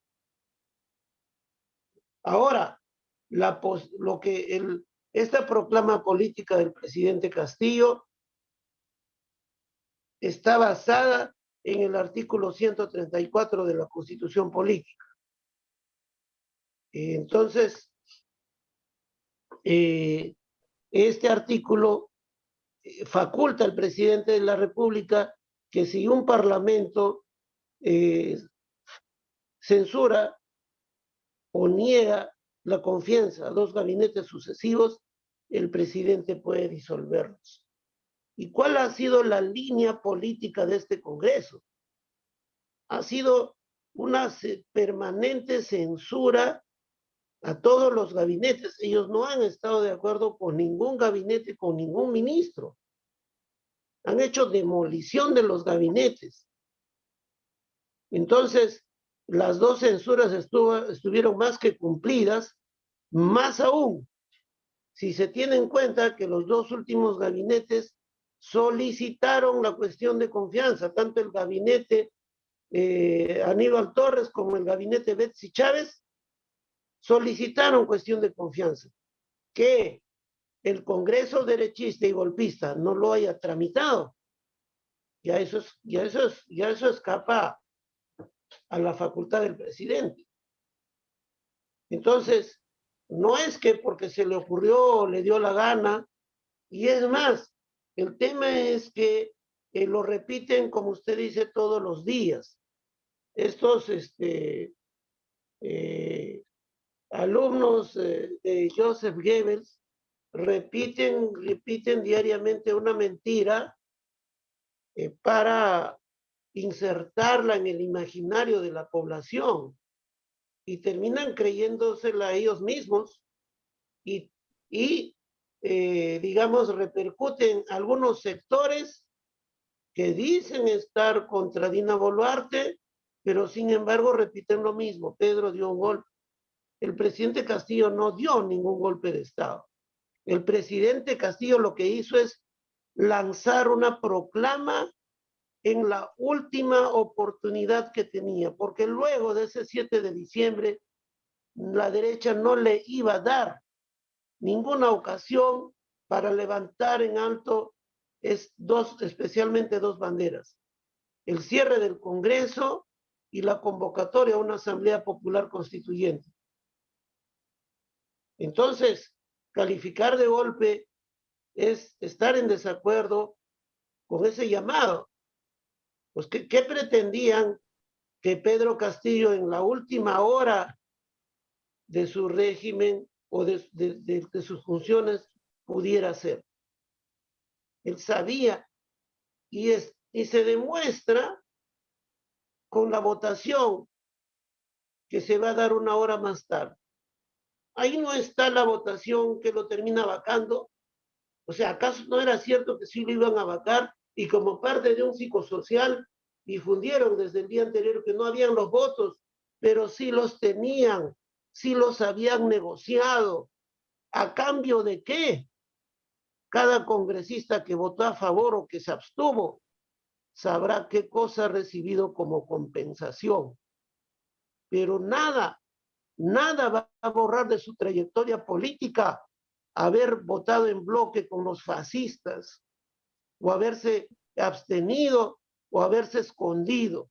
Ahora, la pos- lo que el, esta proclama política del presidente Castillo está basada en el artículo 134 de la Constitución Política. Entonces, eh, este artículo eh, faculta al presidente de la República que si un parlamento eh, censura o niega la confianza a dos gabinetes sucesivos, el presidente puede disolverlos. ¿Y cuál ha sido la línea política de este Congreso? Ha sido una permanente censura a todos los gabinetes. Ellos no han estado de acuerdo con ningún gabinete, con ningún ministro. Han hecho demolición de los gabinetes. Entonces, las dos censuras estuvieron más que cumplidas, más aún, si se tiene en cuenta que los dos últimos gabinetes solicitaron la cuestión de confianza, tanto el gabinete eh, Aníbal Torres como el gabinete Betsy Chávez solicitaron cuestión de confianza. Que el Congreso derechista y golpista no lo haya tramitado, ya eso, es, ya eso, es, ya eso escapa a la facultad del presidente. Entonces, no es que porque se le ocurrió, le dio la gana, y es más, el tema es que eh, lo repiten, como usted dice, todos los días. Estos este, eh, alumnos de Joseph Goebbels repiten, repiten diariamente una mentira eh, para insertarla en el imaginario de la población y terminan creyéndosela ellos mismos y, y eh, digamos, repercuten algunos sectores que dicen estar contra Dina Boluarte, pero sin embargo repiten lo mismo. Pedro dio un golpe. El presidente Castillo no dio ningún golpe de Estado. El presidente Castillo lo que hizo es lanzar una proclama en la última oportunidad que tenía, porque luego de ese 7 de diciembre, la derecha no le iba a dar ninguna ocasión para levantar en alto especialmente dos banderas. El cierre del Congreso y la convocatoria a una Asamblea Popular Constituyente. Entonces, calificar de golpe es estar en desacuerdo con ese llamado. Pues, ¿qué, pretendían que Pedro Castillo en la última hora de su régimen o de sus funciones pudiera hacer? Él sabía y, es, y se demuestra con la votación que se va a dar una hora más tarde. Ahí no está la votación que lo termina vacando. O sea, ¿acaso no era cierto que sí lo iban a vacar y como parte de un psicosocial difundieron desde el día anterior que no habían los votos, pero sí los tenían, sí los habían negociado. ¿A cambio de qué? Cada congresista que votó a favor o que se abstuvo sabrá qué cosa ha recibido como compensación. Pero nada, nada va a borrar de su trayectoria política haber votado en bloque con los fascistas o haberse abstenido o haberse escondido.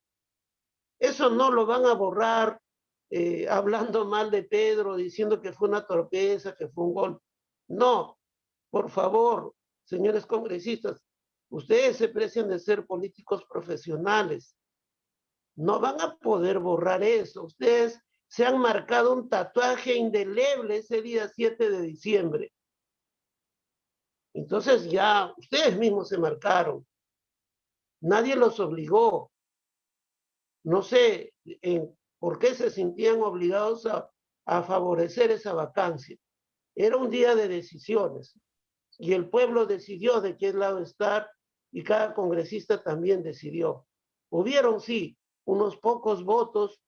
Eso no lo van a borrar eh, hablando mal de Pedro, diciendo que fue una torpeza, que fue un gol. No, por favor, señores congresistas, ustedes se precian de ser políticos profesionales. No van a poder borrar eso. Ustedes se han marcado un tatuaje indeleble ese día 7 de diciembre. Entonces ya ustedes mismos se marcaron. Nadie los obligó. No sé por qué se sentían obligados a, a favorecer esa vacancia. Era un día de decisiones y el pueblo decidió de qué lado estar y cada congresista también decidió. Hubieron, sí, unos pocos votos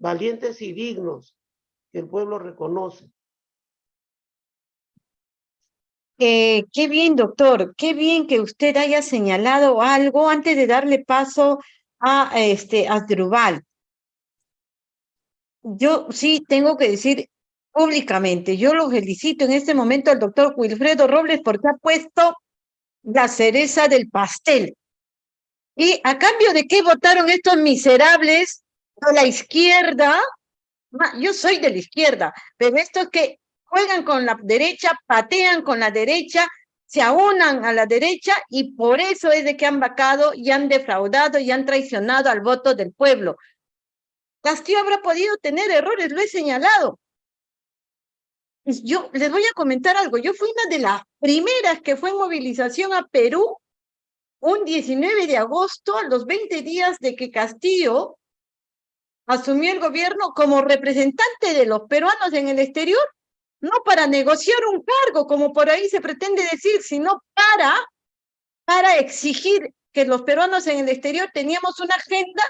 valientes y dignos que el pueblo reconoce. Eh, qué bien, doctor, qué bien que usted haya señalado algo antes de darle paso a este Asdrubal. Yo sí tengo que decir públicamente, yo lo felicito en este momento al doctor Wilfredo Robles porque ha puesto la cereza del pastel. ¿Y a cambio de qué votaron estos miserables de la izquierda? Yo soy de la izquierda, pero esto es que juegan con la derecha, patean con la derecha, se aunan a la derecha y por eso es de que han vacado y han defraudado y han traicionado al voto del pueblo. Castillo habrá podido tener errores, lo he señalado. Yo les voy a comentar algo. Yo fui una de las primeras que fue en movilización a Perú un 19 de agosto, a los 20 días de que Castillo asumió el gobierno como representante de los peruanos en el exterior no para negociar un cargo, como por ahí se pretende decir, sino para, para exigir que los peruanos en el exterior teníamos una agenda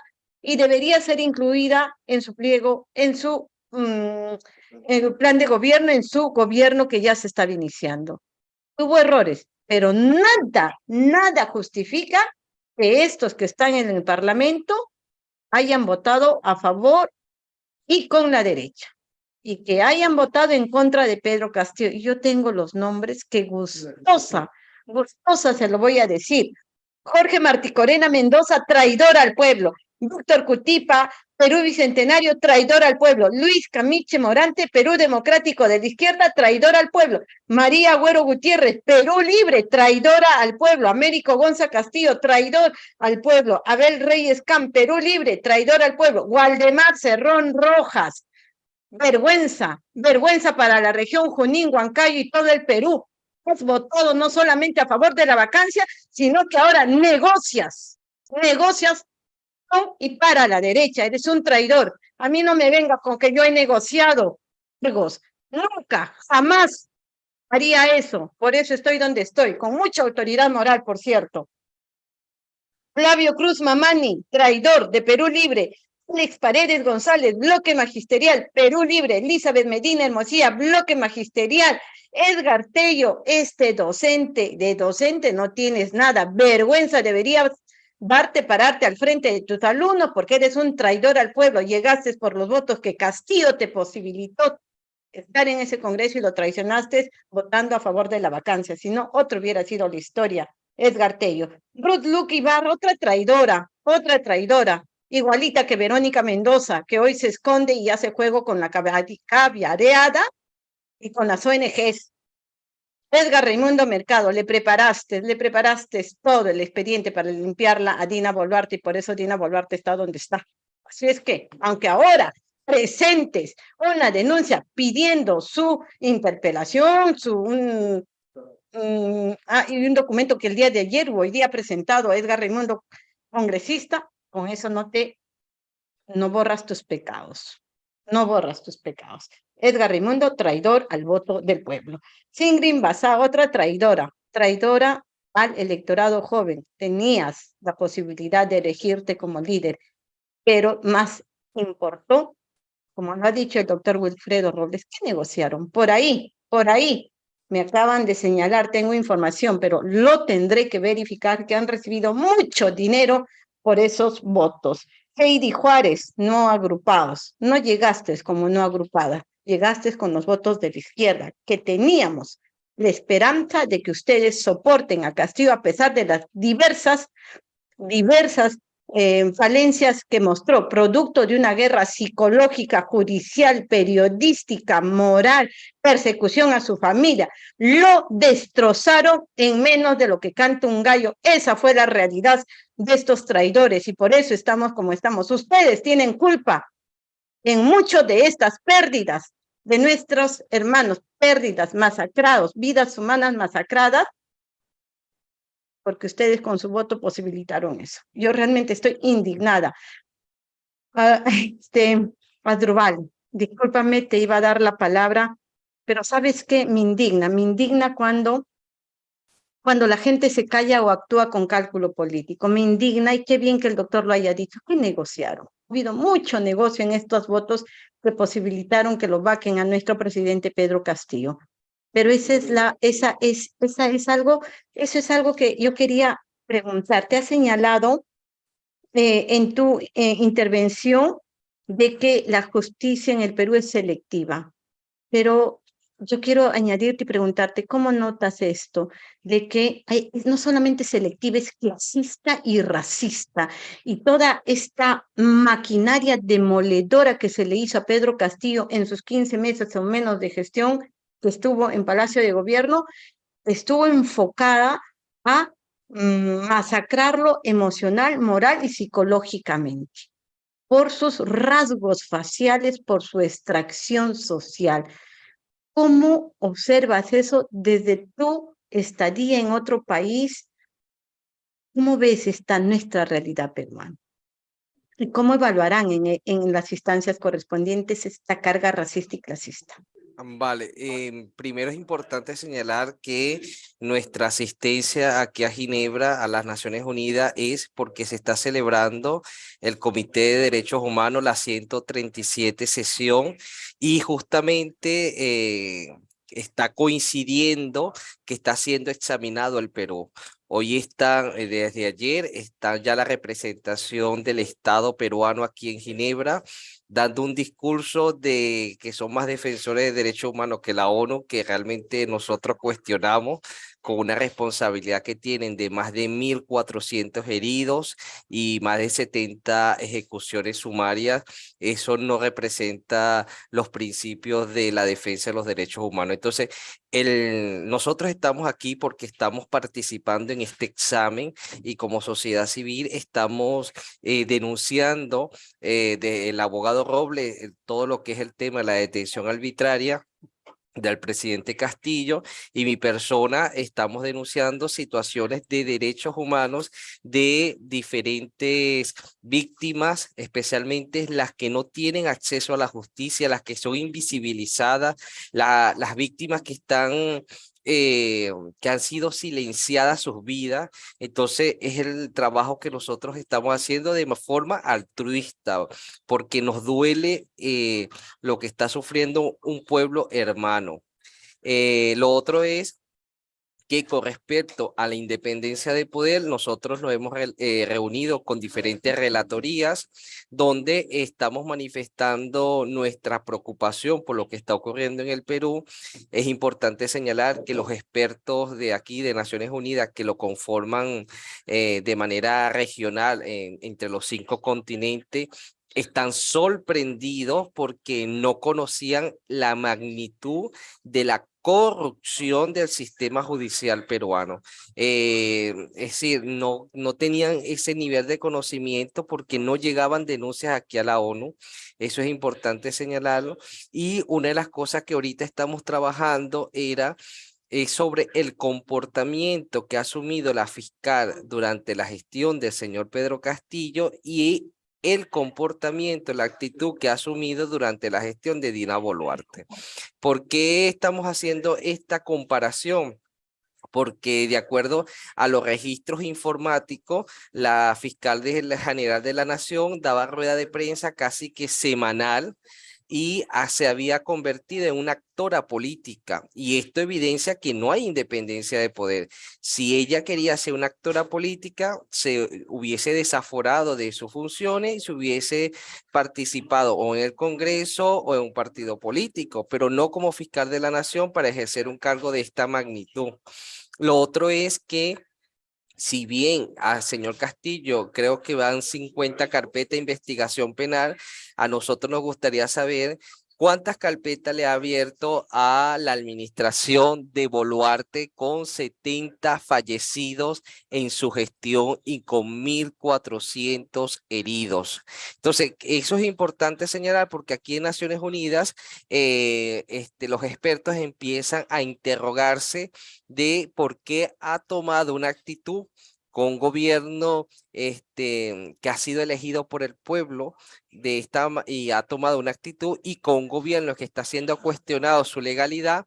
y debería ser incluida en su pliego, en su mm, plan de gobierno, en su gobierno que ya se estaba iniciando. Tuvo errores, pero nada, nada justifica que estos que están en el Parlamento hayan votado a favor y con la derecha y que hayan votado en contra de Pedro Castillo. Y yo tengo los nombres, que gustosa, gustosa se lo voy a decir. Jorge Marticorena Mendoza, traidor al pueblo. Víctor Cutipa, Perú Bicentenario, traidor al pueblo. Luis Camiche Morante, Perú Democrático de la Izquierda, traidor al pueblo. María Agüero Gutiérrez, Perú Libre, traidora al pueblo. Américo Gonza Castillo, traidor al pueblo. Abel Reyes Camp, Perú Libre, traidor al pueblo. Waldemar Cerrón Rojas, Vergüenza, vergüenza para la región Junín, Huancayo y todo el Perú. Has votado no solamente a favor de la vacancia, sino que ahora negocias, negocias y para la derecha. Eres un traidor. A mí no me venga con que yo he negociado. Nunca, jamás haría eso. Por eso estoy donde estoy, con mucha autoridad moral, por cierto. Flavio Cruz Mamani, traidor de Perú Libre, Alex Paredes González, bloque magisterial, Perú Libre, Elizabeth Medina Hermosía, bloque magisterial, Edgar Tello, este docente, de docente no tienes nada, vergüenza, deberías darte, pararte al frente de tus alumnos porque eres un traidor al pueblo, llegaste por los votos que Castillo te posibilitó estar en ese congreso y lo traicionaste votando a favor de la vacancia, si no, otro hubiera sido la historia. Edgar Tello. Ruth Luke Ibarra, otra traidora, otra traidora igualita que Verónica Mendoza, que hoy se esconde y hace juego con la caviareada y con las ONGs. Edgar Raimundo Mercado, le preparaste, le preparaste todo el expediente para limpiarla a Dina Boluarte y por eso Dina Boluarte está donde está. Así es que, aunque ahora presentes una denuncia pidiendo su interpelación, su, un, ah, y un documento que el día de ayer o hoy día presentado Edgar Raimundo, congresista, con eso no te, no borras tus pecados, no borras tus pecados. Edgar Raimundo, traidor al voto del pueblo. Singrin Basá, otra traidora, traidora al electorado joven. Tenías la posibilidad de elegirte como líder, pero más importó, como lo ha dicho el doctor Wilfredo Robles, que negociaron? Por ahí, por ahí. Me acaban de señalar, tengo información, pero lo tendré que verificar, que han recibido mucho dinero por esos votos. Heidi Juárez, no agrupados. No llegaste como no agrupada, llegaste con los votos de la izquierda, que teníamos la esperanza de que ustedes soporten a Castillo a pesar de las diversas, diversas eh, falencias que mostró, producto de una guerra psicológica, judicial, periodística, moral, persecución a su familia. Lo destrozaron en menos de lo que canta un gallo. Esa fue la realidad de estos traidores y por eso estamos como estamos. Ustedes tienen culpa en muchas de estas pérdidas de nuestros hermanos, pérdidas, masacrados, vidas humanas masacradas, porque ustedes con su voto posibilitaron eso. Yo realmente estoy indignada. Ah, este, Adrubal, discúlpame, te iba a dar la palabra, pero ¿sabes qué? Me indigna, me indigna cuando, cuando la gente se calla o actúa con cálculo político. Me indigna y qué bien que el doctor lo haya dicho. ¿Qué negociaron? Ha habido mucho negocio en estos votos que posibilitaron que lo vaquen a nuestro presidente Pedro Castillo. Pero esa es la, esa es, esa es algo, eso es algo que yo quería preguntar. Te ha señalado eh, en tu eh, intervención de que la justicia en el Perú es selectiva, pero yo quiero añadirte y preguntarte, ¿cómo notas esto? De que no solamente selectiva, es clasista y racista. Y toda esta maquinaria demoledora que se le hizo a Pedro Castillo en sus 15 meses o menos de gestión que estuvo en Palacio de Gobierno, estuvo enfocada a mm, masacrarlo emocional, moral y psicológicamente por sus rasgos faciales, por su extracción social. ¿Cómo observas eso desde tu estadía en otro país? ¿Cómo ves esta nuestra realidad peruana? ¿Y cómo evaluarán en, en las instancias correspondientes esta carga racista y clasista? Vale, em, primero es importante señalar que nuestra asistencia aquí a Ginebra, a las Naciones Unidas, es porque se está celebrando el Comité de Derechos Humanos, la 137 sesión, y justamente eh, está coincidiendo que está siendo examinado el Perú. Hoy está, eh, desde ayer, está ya la representación del Estado peruano aquí en Ginebra, dando un discurso de que son más defensores de derechos humanos que la ONU, que realmente nosotros cuestionamos con una responsabilidad que tienen de más de 1.400 heridos y más de 70 ejecuciones sumarias, eso no representa los principios de la defensa de los derechos humanos. Entonces, el, nosotros estamos aquí porque estamos participando en este examen y como sociedad civil estamos eh, denunciando eh, del abogado Roble eh, todo lo que es el tema de la detención arbitraria del presidente Castillo y mi persona estamos denunciando situaciones de derechos humanos de diferentes víctimas, especialmente las que no tienen acceso a la justicia, las que son invisibilizadas, las víctimas que están eh, que han sido silenciadas sus vidas. Entonces es el trabajo que nosotros estamos haciendo de forma altruista, porque nos duele eh, lo que está sufriendo un pueblo hermano. Eh, lo otro es que con respecto a la independencia de poder, nosotros nos hemos eh, reunido con diferentes relatorías donde estamos manifestando nuestra preocupación por lo que está ocurriendo en el Perú. Es importante señalar que los expertos de aquí, de Naciones Unidas, que lo conforman eh, de manera regional entre los cinco continentes, están sorprendidos porque no conocían la magnitud de la corrupción del sistema judicial peruano. Eh, es decir, no, no tenían ese nivel de conocimiento porque no llegaban denuncias aquí a la ONU. Eso es importante señalarlo. Y una de las cosas que ahorita estamos trabajando era eh, sobre el comportamiento que ha asumido la fiscal durante la gestión del señor Pedro Castillo y el comportamiento, la actitud que ha asumido durante la gestión de Dina Boluarte. ¿Por qué estamos haciendo esta comparación? porque de acuerdo a los registros informáticos, la fiscal general de la Nación daba rueda de prensa casi que semanal y ah, se había convertido en una actora política. Y esto evidencia que no hay independencia de poder. Si ella quería ser una actora política, se hubiese desaforado de sus funciones y se hubiese participado o en el Congreso o en un partido político, pero no como fiscal de la nación para ejercer un cargo de esta magnitud. Lo otro es que si bien al señor Castillo creo que van 50 carpetas de investigación penal, a nosotros nos gustaría saber ¿Cuántas carpetas le ha abierto a la administración de Boluarte con 70 fallecidos en su gestión y con 1.400 heridos? Entonces, eso es importante señalar porque aquí en Naciones Unidas eh, este, los expertos empiezan a interrogarse de por qué ha tomado una actitud con gobierno este, que ha sido elegido por el pueblo de esta, y ha tomado una actitud y con un gobierno que está siendo cuestionado su legalidad,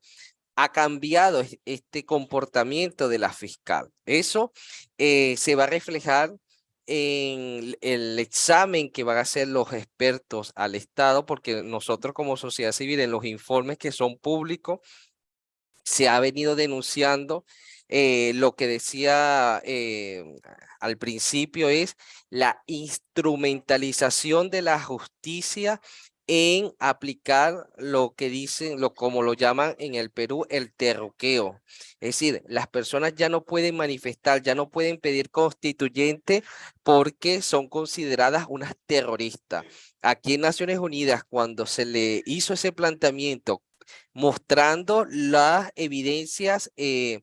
ha cambiado este comportamiento de la fiscal. Eso eh, se va a reflejar en el examen que van a hacer los expertos al Estado, porque nosotros como sociedad civil en los informes que son públicos, se ha venido denunciando eh, lo que decía eh, al principio es la instrumentalización de la justicia en aplicar lo que dicen, lo, como lo llaman en el Perú, el terruqueo. Es decir, las personas ya no pueden manifestar, ya no pueden pedir constituyente porque son consideradas unas terroristas. Aquí en Naciones Unidas, cuando se le hizo ese planteamiento mostrando las evidencias eh,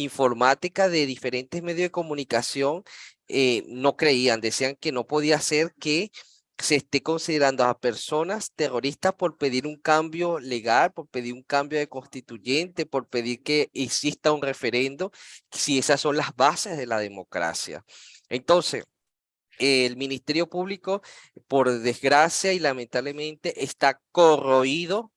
informática de diferentes medios de comunicación eh, no creían, decían que no podía ser que se esté considerando a personas terroristas por pedir un cambio legal, por pedir un cambio de constituyente, por pedir que exista un referendo, si esas son las bases de la democracia. Entonces, el Ministerio Público, por desgracia y lamentablemente, está corroído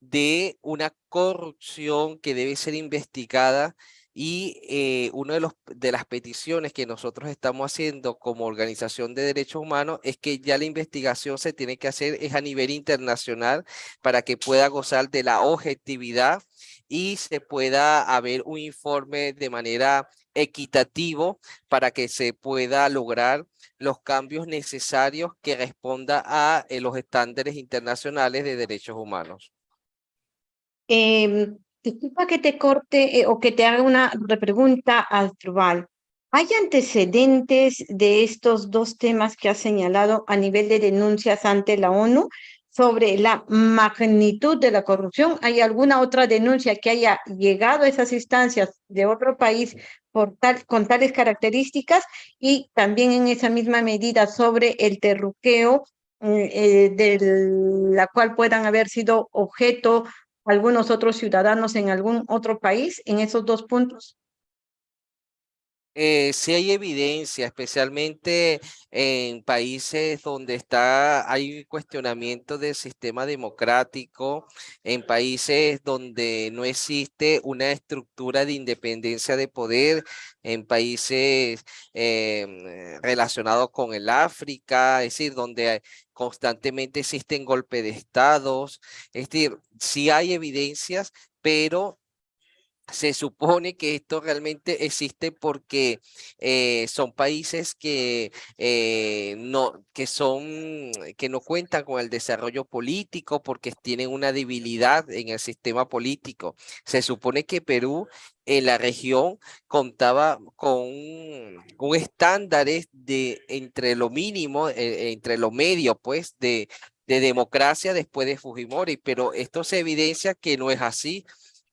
de una corrupción que debe ser investigada y eh, una de, de las peticiones que nosotros estamos haciendo como organización de derechos humanos es que ya la investigación se tiene que hacer es a nivel internacional para que pueda gozar de la objetividad y se pueda haber un informe de manera equitativo para que se pueda lograr los cambios necesarios que responda a eh, los estándares internacionales de derechos humanos. Em, Disculpa que te corte eh, o que te haga una repregunta, Trubal. ¿Hay antecedentes de estos dos temas que has señalado a nivel de denuncias ante la ONU sobre la magnitud de la corrupción? ¿Hay alguna otra denuncia que haya llegado a esas instancias de otro país por tal, con tales características? Y también en esa misma medida sobre el terruqueo eh, eh, de la cual puedan haber sido objeto algunos otros ciudadanos en algún otro país en esos dos puntos? Eh, sí hay evidencia, especialmente en países donde está, hay cuestionamiento del sistema democrático, en países donde no existe una estructura de independencia de poder, en países eh, relacionados con el África, es decir, donde constantemente existen golpes de estados, es decir, sí hay evidencias, pero se supone que esto realmente existe porque eh, son países que eh, no que son que no cuentan con el desarrollo político porque tienen una debilidad en el sistema político. Se supone que Perú en la región contaba con un, estándares de entre lo mínimo, eh, entre lo medio, pues, de, de democracia después de Fujimori, pero esto se evidencia que no es así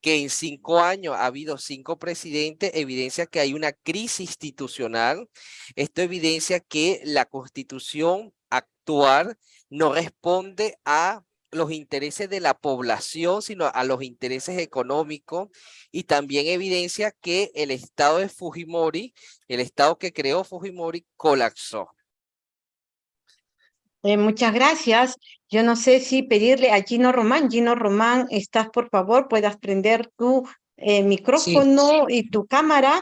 que en cinco años ha habido cinco presidentes, evidencia que hay una crisis institucional. Esto evidencia que la constitución actual no responde a los intereses de la población, sino a los intereses económicos y también evidencia que el estado de Fujimori, el estado que creó Fujimori, colapsó. Eh, muchas gracias. Yo no sé si pedirle a Gino Román. Gino Román, estás por favor, puedas prender tu eh, micrófono y tu cámara,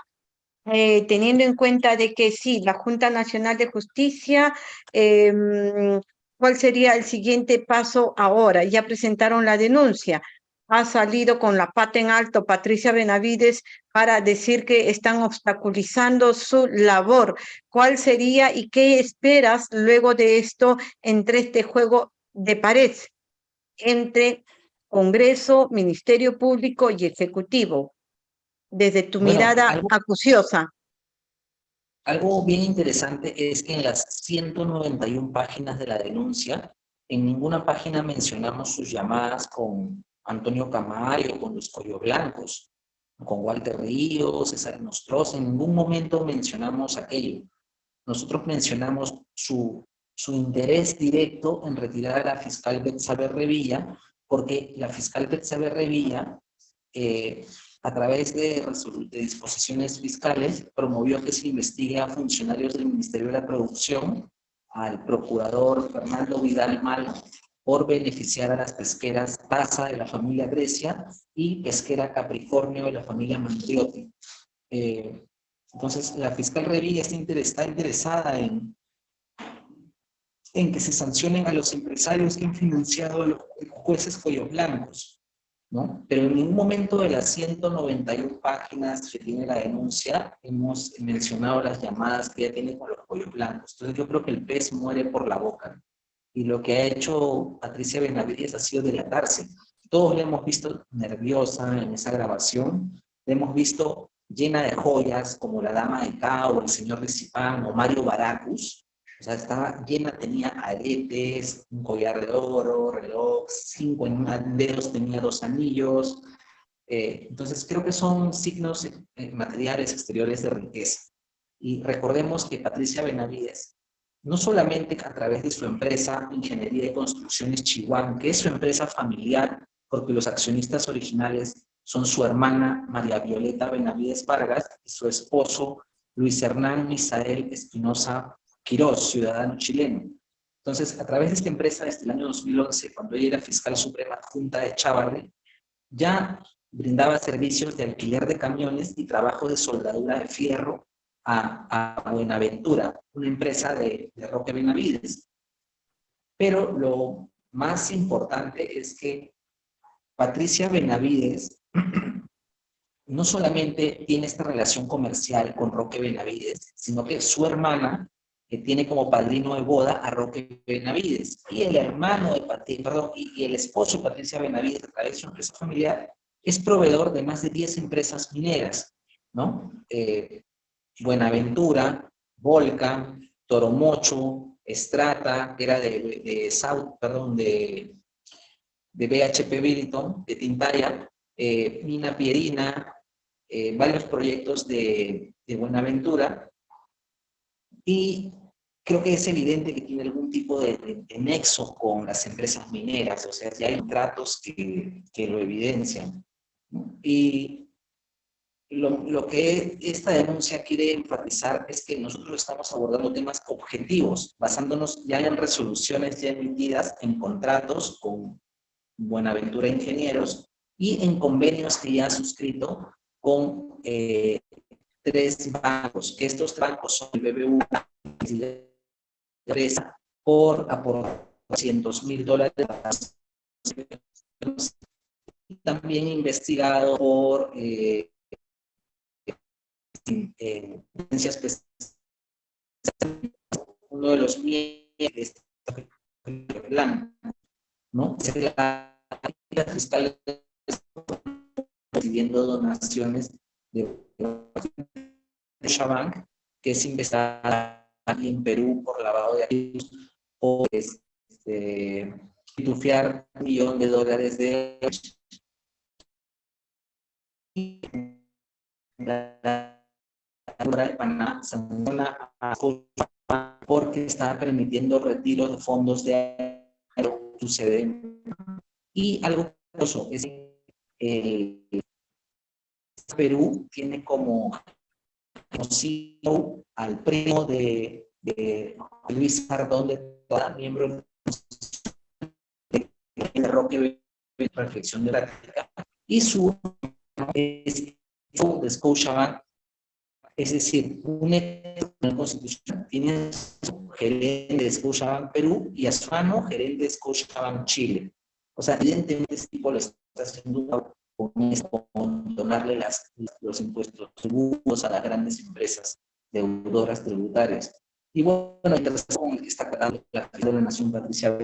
eh, teniendo en cuenta de que sí, la Junta Nacional de Justicia, em, ¿cuál sería el siguiente paso ahora? Ya presentaron la denuncia ha salido con la pata en alto Patricia Benavides para decir que están obstaculizando su labor. ¿Cuál sería y qué esperas luego de esto entre este juego de pared entre Congreso, Ministerio Público y Ejecutivo? Desde tu mirada acuciosa. Algo bien interesante es que en las 191 páginas de la denuncia en ninguna página mencionamos sus llamadas con Antonio Camayo, con los Collo Blancos, con Walter Ríos, César Nostroz, en ningún momento mencionamos aquello. Nosotros mencionamos su, su interés directo en retirar a la fiscal Betsabe Revilla, porque la fiscal Betsabe Revilla, eh, a través de, de, disposiciones fiscales, promovió que se investigue a funcionarios del Ministerio de la Producción, al procurador Fernando Vidal Mal, por beneficiar a las pesqueras Taza de la familia Grecia y pesquera Capricornio de la familia Mandriotti. Eh, entonces, la fiscal Revilla está interesada en, en que se sancionen a los empresarios que han financiado a los jueces cuellos blancos, ¿no? Pero en ningún momento de las 191 páginas que tiene la denuncia hemos mencionado las llamadas que ella tiene con los cuellos blancos. Entonces yo creo que el pez muere por la boca y lo que ha hecho Patricia Benavides ha sido delatarse. Todos la hemos visto nerviosa en esa grabación, la hemos visto llena de joyas como la dama de Cao, el señor de Zipán o Mario Baracus. O sea, estaba llena, tenía aretes, un collar de oro, reloj, cinco en dedos, tenía dos anillos. Eh, entonces creo que son signos eh, materiales exteriores de riqueza. Y recordemos que Patricia Benavides no solamente a través de su empresa Ingeniería de Construcciones Chihuahua, que es su empresa familiar, porque los accionistas originales son su hermana María Violeta Benavides Vargas y su esposo Luis Hernán Misael Espinosa Quirós, ciudadano chileno. Entonces, a través de esta empresa, desde el año 2011, cuando ella era fiscal suprema junta de Chávarri, ya brindaba servicios de alquiler de camiones y trabajo de soldadura de fierro a, Buenaventura, una empresa de, Roque Benavides. Pero lo más importante es que Patricia Benavides <clears throat> no solamente tiene esta relación comercial con Roque Benavides, sino que su hermana que tiene como padrino de boda a Roque Benavides, y el hermano de Patricia, y, el esposo de Patricia Benavides, a través de su empresa familiar, es proveedor de más de 10 empresas mineras, ¿no? Eh, Buenaventura, Volca, Toromocho, Estrata, era de, South, perdón, de, de BHP Billiton, de Tintaya, eh, Mina Pierina, eh, varios proyectos de, de, Buenaventura, y creo que es evidente que tiene algún tipo de, de, con las empresas mineras, o sea, ya hay tratos que, que lo evidencian. Y lo, que esta denuncia quiere enfatizar es que nosotros estamos abordando temas objetivos, basándonos ya en resoluciones ya emitidas en contratos con Buenaventura Ingenieros y en convenios que ya ha suscrito con eh, tres bancos, que estos bancos son el BBU por aportar 200 mil dólares. También investigado por eh, en uno de los plan, ¿no? La, la fiscal recibiendo donaciones de, Shabank, que es investigada en Perú por lavado de activos, o este, un millón de dólares de la, de Panamá sanciona a porque está permitiendo retiro de fondos de sucede. Y algo curioso es que el Perú tiene como CEO al primo de, de Luis Sardón de toda miembro de Roque de Reflexión de la y su es de Scotiabank es decir, un Constitucional tiene su gerente de Scotiabank Perú y a su mano gerente de Scotiabank Chile. O sea, evidentemente este tipo lo está haciendo con, con donarle las, los impuestos tributos a las grandes empresas deudoras tributarias. Y bueno, mientras está tratando la de la Nación Patricia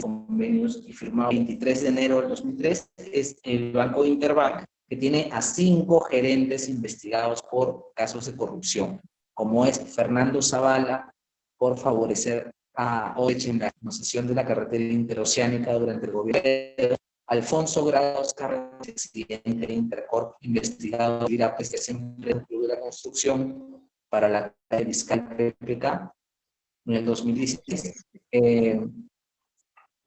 convenios y firmado el 23 de enero del 2003 es el Banco Interbank que tiene a cinco gerentes investigados por casos de corrupción, como es Fernando Zavala por favorecer a Oech en la concesión de la carretera interoceánica durante el gobierno Alfonso Grados Carlos, presidente de Intercorp, investigado y la prestación de la construcción para la fiscal PPK en el 2016. Eh,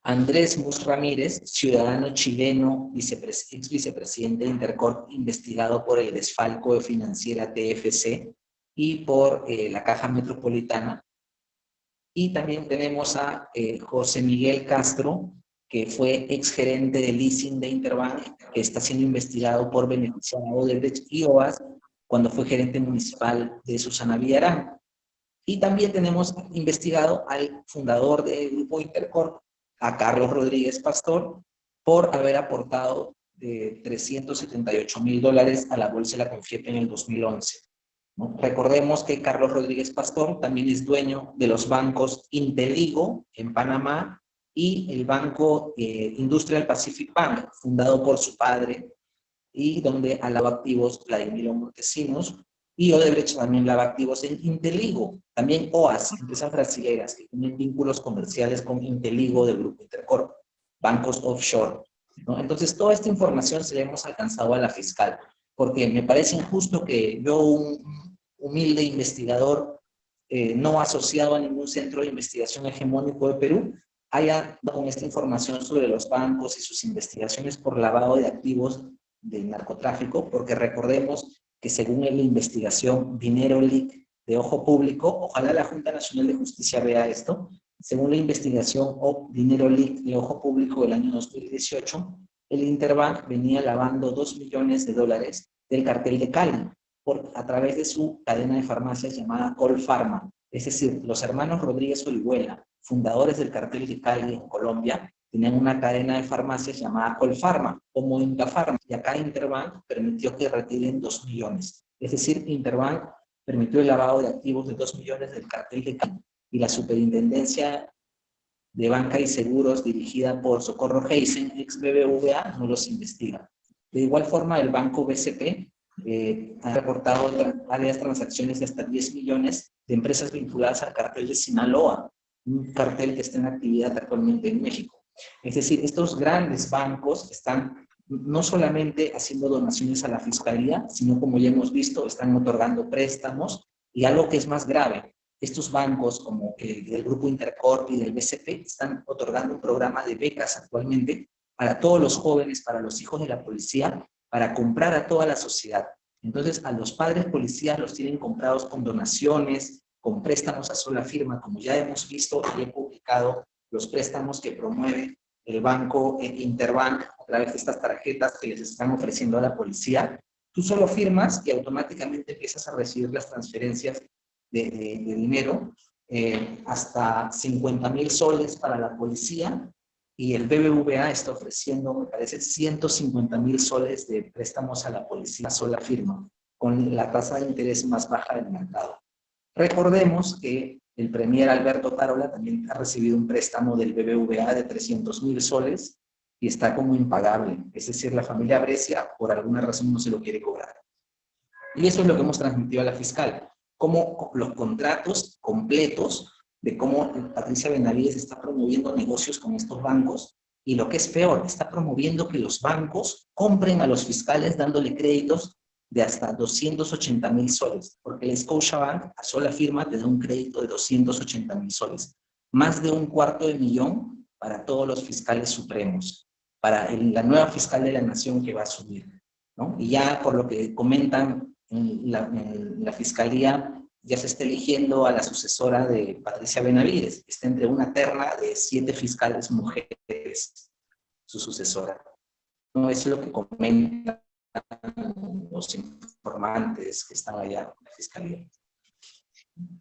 Andrés Mus Ramírez, ciudadano chileno, ex vicepresidente de Intercorp, investigado por el desfalco de financiera TFC y por eh, la Caja Metropolitana. Y también tenemos a eh, José Miguel Castro, que fue exgerente de leasing de Interbank, que está siendo investigado por beneficiado de y OAS cuando fue gerente municipal de Susana Villarán. Y también tenemos investigado al fundador del Grupo Intercorp, a Carlos Rodríguez Pastor, por haber aportado de 378 mil dólares a la Bolsa de la Confiepe en el 2011. Recordemos que Carlos Rodríguez Pastor también es dueño de los bancos Inteligo en Panamá y el Banco eh, Industrial Pacific Bank, fundado por su padre, y donde alaba activos Vladimiro Montesinos, y Odebrecht también lava activos en Inteligo, también OAS, empresas brasileñas que tienen vínculos comerciales con Inteligo del Grupo Intercorp, bancos offshore. ¿no? Entonces, toda esta información se la hemos alcanzado a la fiscal, porque me parece injusto que yo, un humilde investigador eh, no asociado a ningún centro de investigación hegemónico de Perú, haya con esta información sobre los bancos y sus investigaciones por lavado de activos del narcotráfico, porque recordemos que según la investigación Dinero Leak de Ojo Público, ojalá la Junta Nacional de Justicia vea esto, según la investigación o Dinero Leak de Ojo Público del año 2018, el Interbank venía lavando 2 millones de dólares del cartel de Cali por, a través de su cadena de farmacias llamada Colpharma. Es decir, los hermanos Rodríguez Orihuela, fundadores del cartel de Cali en Colombia, tenían una cadena de farmacias llamada Colpharma o Incafarma, y acá Interbank permitió que retiren 2 millones. Es decir, Interbank permitió el lavado de activos de 2 millones del cartel de Cali y la superintendencia de banca y seguros dirigida por Socorro Heisen, ex BBVA, no los investiga. De igual forma, el banco BCP eh, ha reportado varias transacciones de hasta 10 millones de empresas vinculadas al cartel de Sinaloa, un cartel que está en actividad actualmente en México. Es decir, estos grandes bancos están no solamente haciendo donaciones a la fiscalía, sino como ya hemos visto, están otorgando préstamos y algo que es más grave, estos bancos como el Grupo Intercorp y del BCP están otorgando un programa de becas actualmente para todos los jóvenes, para los hijos de la policía, para comprar a toda la sociedad. Entonces, a los padres policías los tienen comprados con donaciones, con préstamos a sola firma, como ya hemos visto y he publicado los préstamos que promueve el banco Interbank a través de estas tarjetas que les están ofreciendo a la policía, tú solo firmas y automáticamente empiezas a recibir las transferencias de, dinero, eh, hasta 50 mil soles para la policía y el BBVA está ofreciendo, me parece, 150 mil soles de préstamos a la policía sola firma, con la tasa de interés más baja del mercado. Recordemos que el premier Alberto Tarola también ha recibido un préstamo del BBVA de 300 mil soles y está como impagable. Es decir, la familia Brescia por alguna razón no se lo quiere cobrar. Y eso es lo que hemos transmitido a la fiscal. Como los contratos completos de cómo Patricia Benavides está promoviendo negocios con estos bancos y lo que es peor, está promoviendo que los bancos compren a los fiscales dándole créditos de hasta 280 mil soles, porque el Scotiabank a sola firma te da un crédito de 280 mil soles, más de un cuarto de millón para todos los fiscales supremos, para la nueva fiscal de la nación que va a subir. ¿no? Y ya por lo que comentan en la, en la fiscalía, ya se está eligiendo a la sucesora de Patricia Benavides, está entre una terna de siete fiscales mujeres, su sucesora. No, es lo que comentan los informantes que están allá en la fiscalía.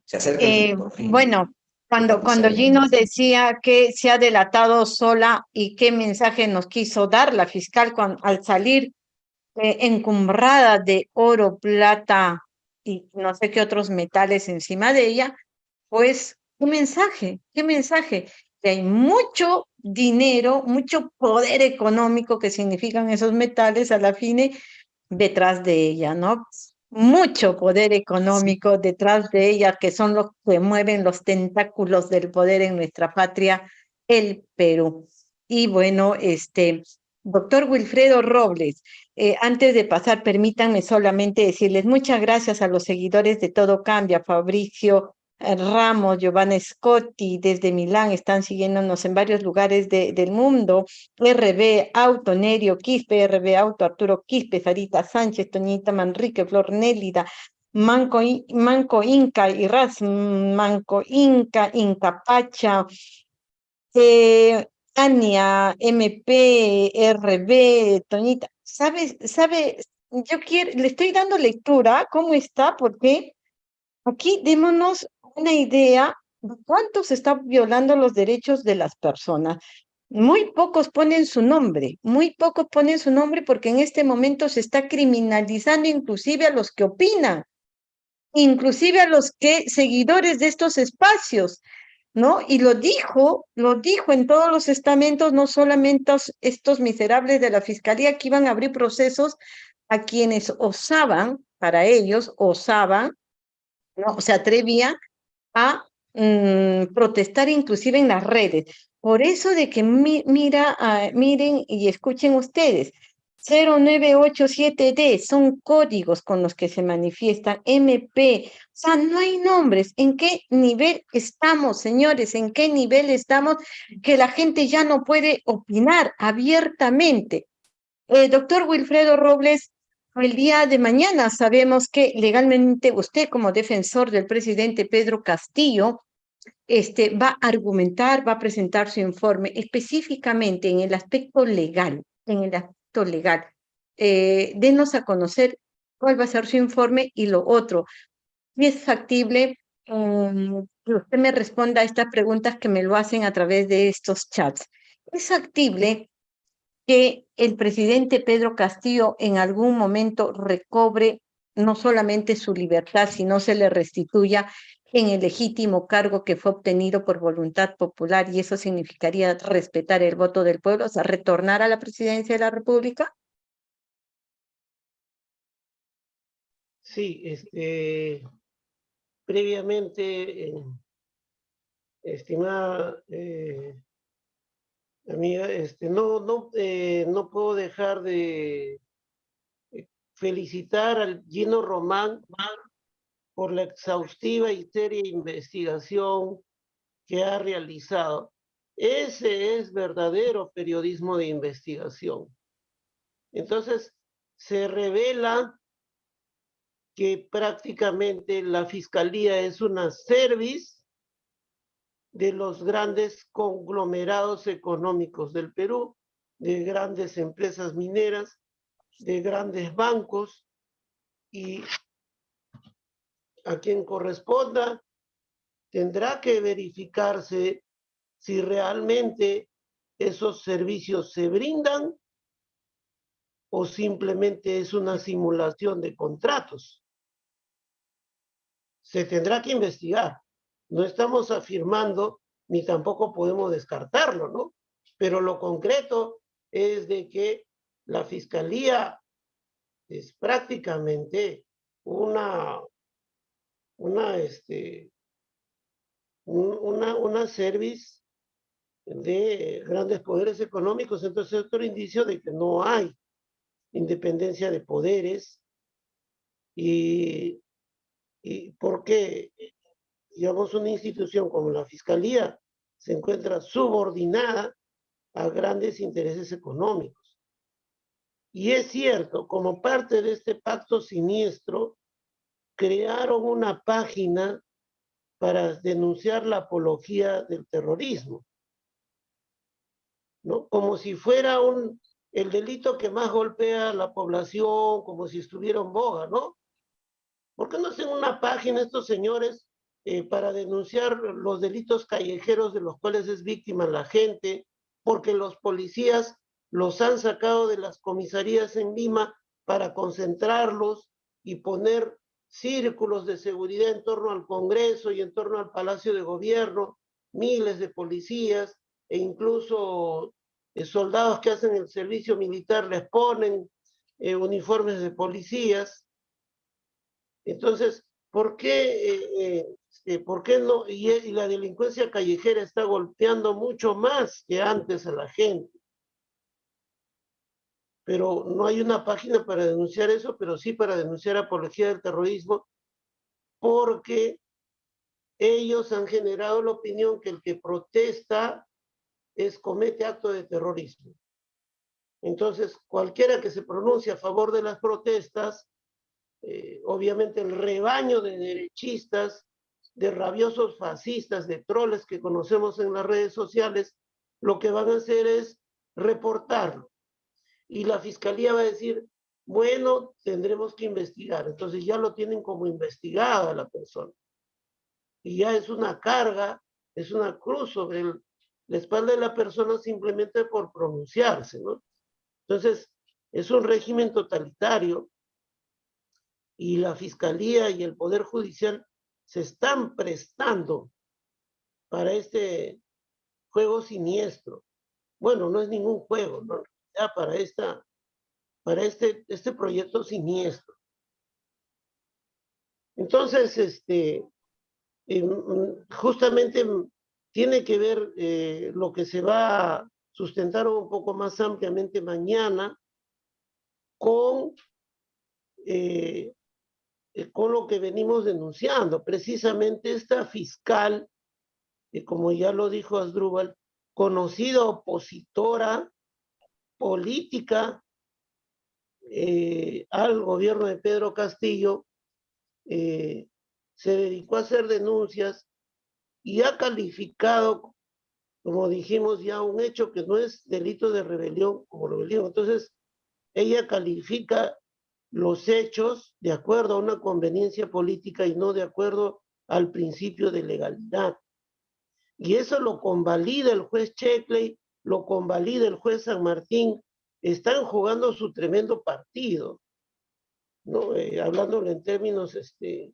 Se eh, bueno, cuando, cuando Gino decía que se ha delatado sola y qué mensaje nos quiso dar la fiscal al salir eh, encumbrada de oro, plata y no sé qué otros metales encima de ella, pues, ¿qué mensaje? ¿Qué mensaje? Que hay mucho dinero, mucho poder económico que significan esos metales a la fine detrás de ella, ¿no? mucho poder económico detrás de ellas, que son los que mueven los tentáculos del poder en nuestra patria, el Perú. Y bueno, este, doctor Wilfredo Robles, eh, antes de pasar, permítanme solamente decirles muchas gracias a los seguidores de Todo Cambia, Fabricio Ramos, Giovanna Scotti, desde Milán, están siguiéndonos en varios lugares del mundo, RB Auto, Nerio Quispe, RB Auto, Arturo Quispe, Farita Sánchez, Toñita Manrique, Flor Nélida, Manco, Manco Inca, Ras Manco Inca, Inca Pacha, eh, Tania, MP, RB, Toñita, ¿sabe, sabe, yo quiero, le estoy dando lectura, ¿cómo está? Porque aquí démonos una idea de cuánto se está violando los derechos de las personas. Muy pocos ponen su nombre, muy pocos ponen su nombre porque en este momento se está criminalizando inclusive a los que opinan, inclusive a los que seguidores de estos espacios, ¿no? Y lo dijo, lo dijo en todos los estamentos, no solamente estos miserables de la fiscalía que iban a abrir procesos a quienes osaban, para ellos, osaban, ¿no? Se atrevían a mm, protestar inclusive en las redes. Por eso de que mira, miren y escuchen ustedes, 0987D son códigos con los que se manifiestan, MP, o sea, no hay nombres. ¿En qué nivel estamos, señores? ¿En qué nivel estamos que la gente ya no puede opinar abiertamente? Eh, doctor Wilfredo Robles, el día de mañana sabemos que legalmente usted como defensor del presidente Pedro Castillo este, va a argumentar, va a presentar su informe específicamente en el aspecto legal, en el aspecto legal. Eh, denos a conocer cuál va a ser su informe y lo otro. Si es factible mm, que usted me responda a estas preguntas que me lo hacen a través de estos chats. ¿Es factible que el presidente Pedro Castillo en algún momento recobre no solamente su libertad, sino se le restituya en el legítimo cargo que fue obtenido por voluntad popular y eso significaría respetar el voto del pueblo, o sea, retornar a la presidencia de la República? Sí, este, previamente, eh, estimada eh, Amiga, este, no, no, eh, no puedo dejar de eh, felicitar al Gino Román por la exhaustiva y seria investigación que ha realizado. Ese es verdadero periodismo de investigación. Entonces, se revela que prácticamente la fiscalía es una service de los grandes conglomerados económicos del Perú, de grandes empresas mineras, de grandes bancos y a quien corresponda tendrá que verificarse si realmente esos servicios se brindan o simplemente es una simulación de contratos. Se tendrá que investigar no estamos afirmando ni tampoco podemos descartarlo, ¿no? Pero lo concreto es de que la fiscalía es prácticamente una, una, este, una, una service de grandes poderes económicos, entonces es otro indicio de que no hay independencia de poderes. Y, y porque digamos, una institución como la Fiscalía se encuentra subordinada a grandes intereses económicos. Y es cierto, como parte de este pacto siniestro, crearon una página para denunciar la apología del terrorismo. ¿no? Como si fuera un, el delito que más golpea a la población, como si estuviera en boga, ¿no? ¿Por qué no hacen una página estos señores eh, para denunciar los delitos callejeros de los cuales es víctima la gente, porque los policías los han sacado de las comisarías en Lima para concentrarlos y poner círculos de seguridad en torno al Congreso y en torno al Palacio de Gobierno, miles de policías e incluso eh, soldados que hacen el servicio militar les ponen eh, uniformes de policías. Entonces, ¿por qué, eh, eh, ¿por qué no? Y, y la delincuencia callejera está golpeando mucho más que antes a la gente. Pero no hay una página para denunciar eso, pero sí para denunciar apología del terrorismo, porque ellos han generado la opinión que el que protesta es comete acto de terrorismo. Entonces, cualquiera que se pronuncie a favor de las protestas, eh, obviamente el rebaño de derechistas, de rabiosos fascistas, de troles que conocemos en las redes sociales, lo que van a hacer es reportarlo. Y la fiscalía va a decir, bueno, tendremos que investigar. Entonces ya lo tienen como investigada la persona. Y ya es una carga, es una cruz sobre la espalda de la persona simplemente por pronunciarse, ¿no? Entonces, es un régimen totalitario y la fiscalía y el poder judicial se están prestando para este juego siniestro. Bueno, no es ningún juego, ¿no? Ya para esta para este, este proyecto siniestro. Entonces, este, em, justamente tiene que ver eh, lo que se va a sustentar un poco más ampliamente mañana con, eh, eh, con lo que venimos denunciando. Precisamente esta fiscal, como ya lo dijo Asdrúbal, conocida opositora política eh, al gobierno de Pedro Castillo, eh, se dedicó a hacer denuncias y ha calificado, como dijimos ya, un hecho que no es delito de rebelión como rebelión. Entonces, ella califica los hechos de acuerdo a una conveniencia política y no de acuerdo al principio de legalidad. Y eso lo convalida el juez Checkley, lo convalida el juez San Martín, están jugando su tremendo partido, ¿no? Eh, hablándolo en términos, este,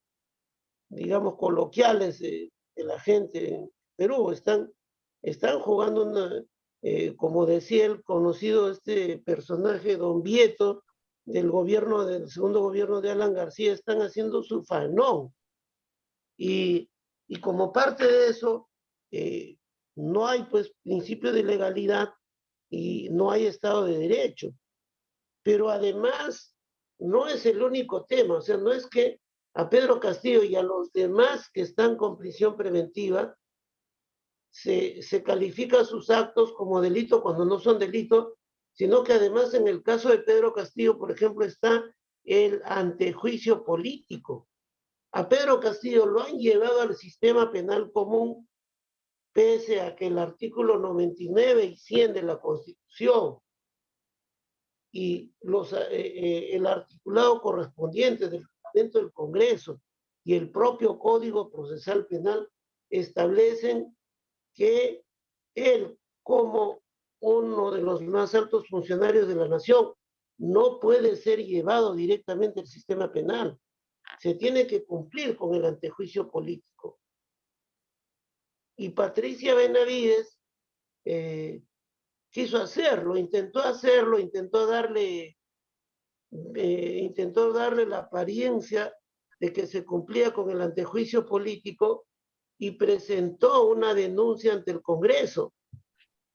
digamos, coloquiales de, la gente en Perú, están, están jugando una, eh, como decía el conocido este personaje, Don Vieto, del gobierno, del segundo gobierno de Alan García, están haciendo su fanón. Y, y como parte de eso, eh, no hay pues principio de legalidad y no hay Estado de Derecho. Pero además, no es el único tema, o sea, no es que a Pedro Castillo y a los demás que están con prisión preventiva se, se califica sus actos como delito cuando no son delito, sino que además en el caso de Pedro Castillo, por ejemplo, está el antejuicio político. A Pedro Castillo lo han llevado al sistema penal común pese a que el artículo 99 y 100 de la Constitución y los, eh, eh, el articulado correspondiente del reglamento del Congreso y el propio Código Procesal Penal establecen que él, como uno de los más altos funcionarios de la nación, no puede ser llevado directamente al sistema penal. Se tiene que cumplir con el antejuicio político. Y Patricia Benavides eh, quiso hacerlo, intentó hacerlo, intentó darle, eh, intentó darle la apariencia de que se cumplía con el antejuicio político y presentó una denuncia ante el Congreso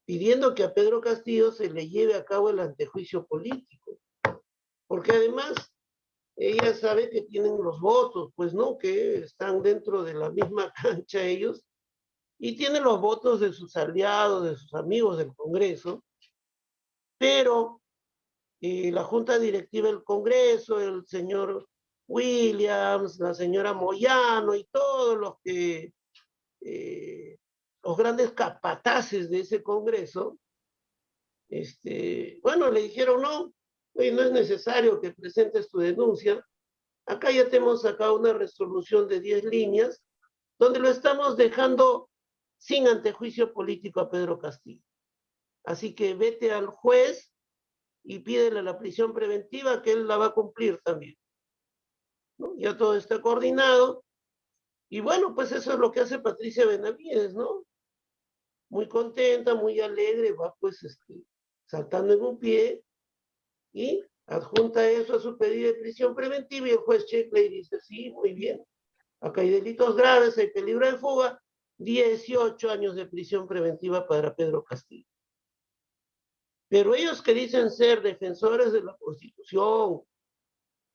pidiendo que a Pedro Castillo se le lleve a cabo el antejuicio político. Porque además ella sabe que tienen los votos, pues no, que están dentro de la misma <laughs> cancha ellos y tiene los votos de sus aliados, de sus amigos del Congreso, pero eh, la Junta Directiva del Congreso, el señor Williams, la señora Moyano y todos los que, eh, los grandes capataces de ese Congreso, este, bueno, le dijeron, no, no es necesario que presentes tu denuncia, acá ya tenemos sacado una resolución de 10 líneas, donde lo estamos dejando sin antejuicio político a Pedro Castillo. Así que vete al juez y pídele la prisión preventiva que él la va a cumplir también. Ya todo está coordinado. Y bueno, pues eso es lo que hace Patricia Benavides, ¿no? Muy contenta, muy alegre, va pues este, saltando en un pie y adjunta eso a su pedido de prisión preventiva y el juez checa y dice, sí, muy bien. Acá hay delitos graves, hay peligro de fuga, 18 años de prisión preventiva para Pedro Castillo. Pero ellos que dicen ser defensores de la Constitución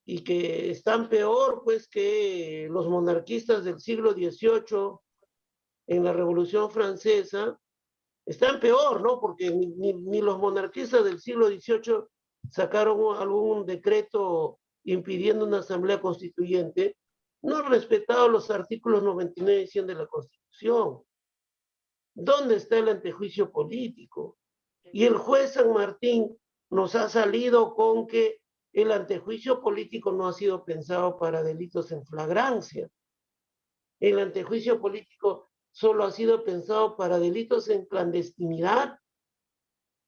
y que están peor pues que los monarquistas del siglo XVIII en la Revolución Francesa, están peor, ¿no? Porque ni, ni los monarquistas del siglo XVIII sacaron algún decreto impidiendo una asamblea constituyente, no han respetado los artículos 99 y 100 de la Constitución. ¿Dónde está el antejuicio político? Y el juez San Martín nos ha salido con que el antejuicio político no ha sido pensado para delitos en flagrancia. El antejuicio político solo ha sido pensado para delitos en clandestinidad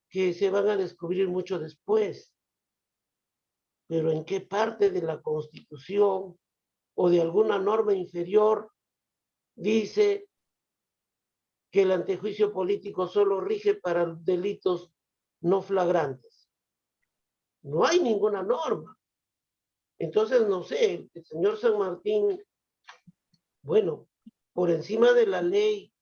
que se van a descubrir mucho después. Pero ¿en qué parte de la Constitución o de alguna norma inferior dice que el antejuicio político solo rige para delitos no flagrantes? No hay ninguna norma. Entonces, no sé, el señor San Martín, bueno, por encima de la ley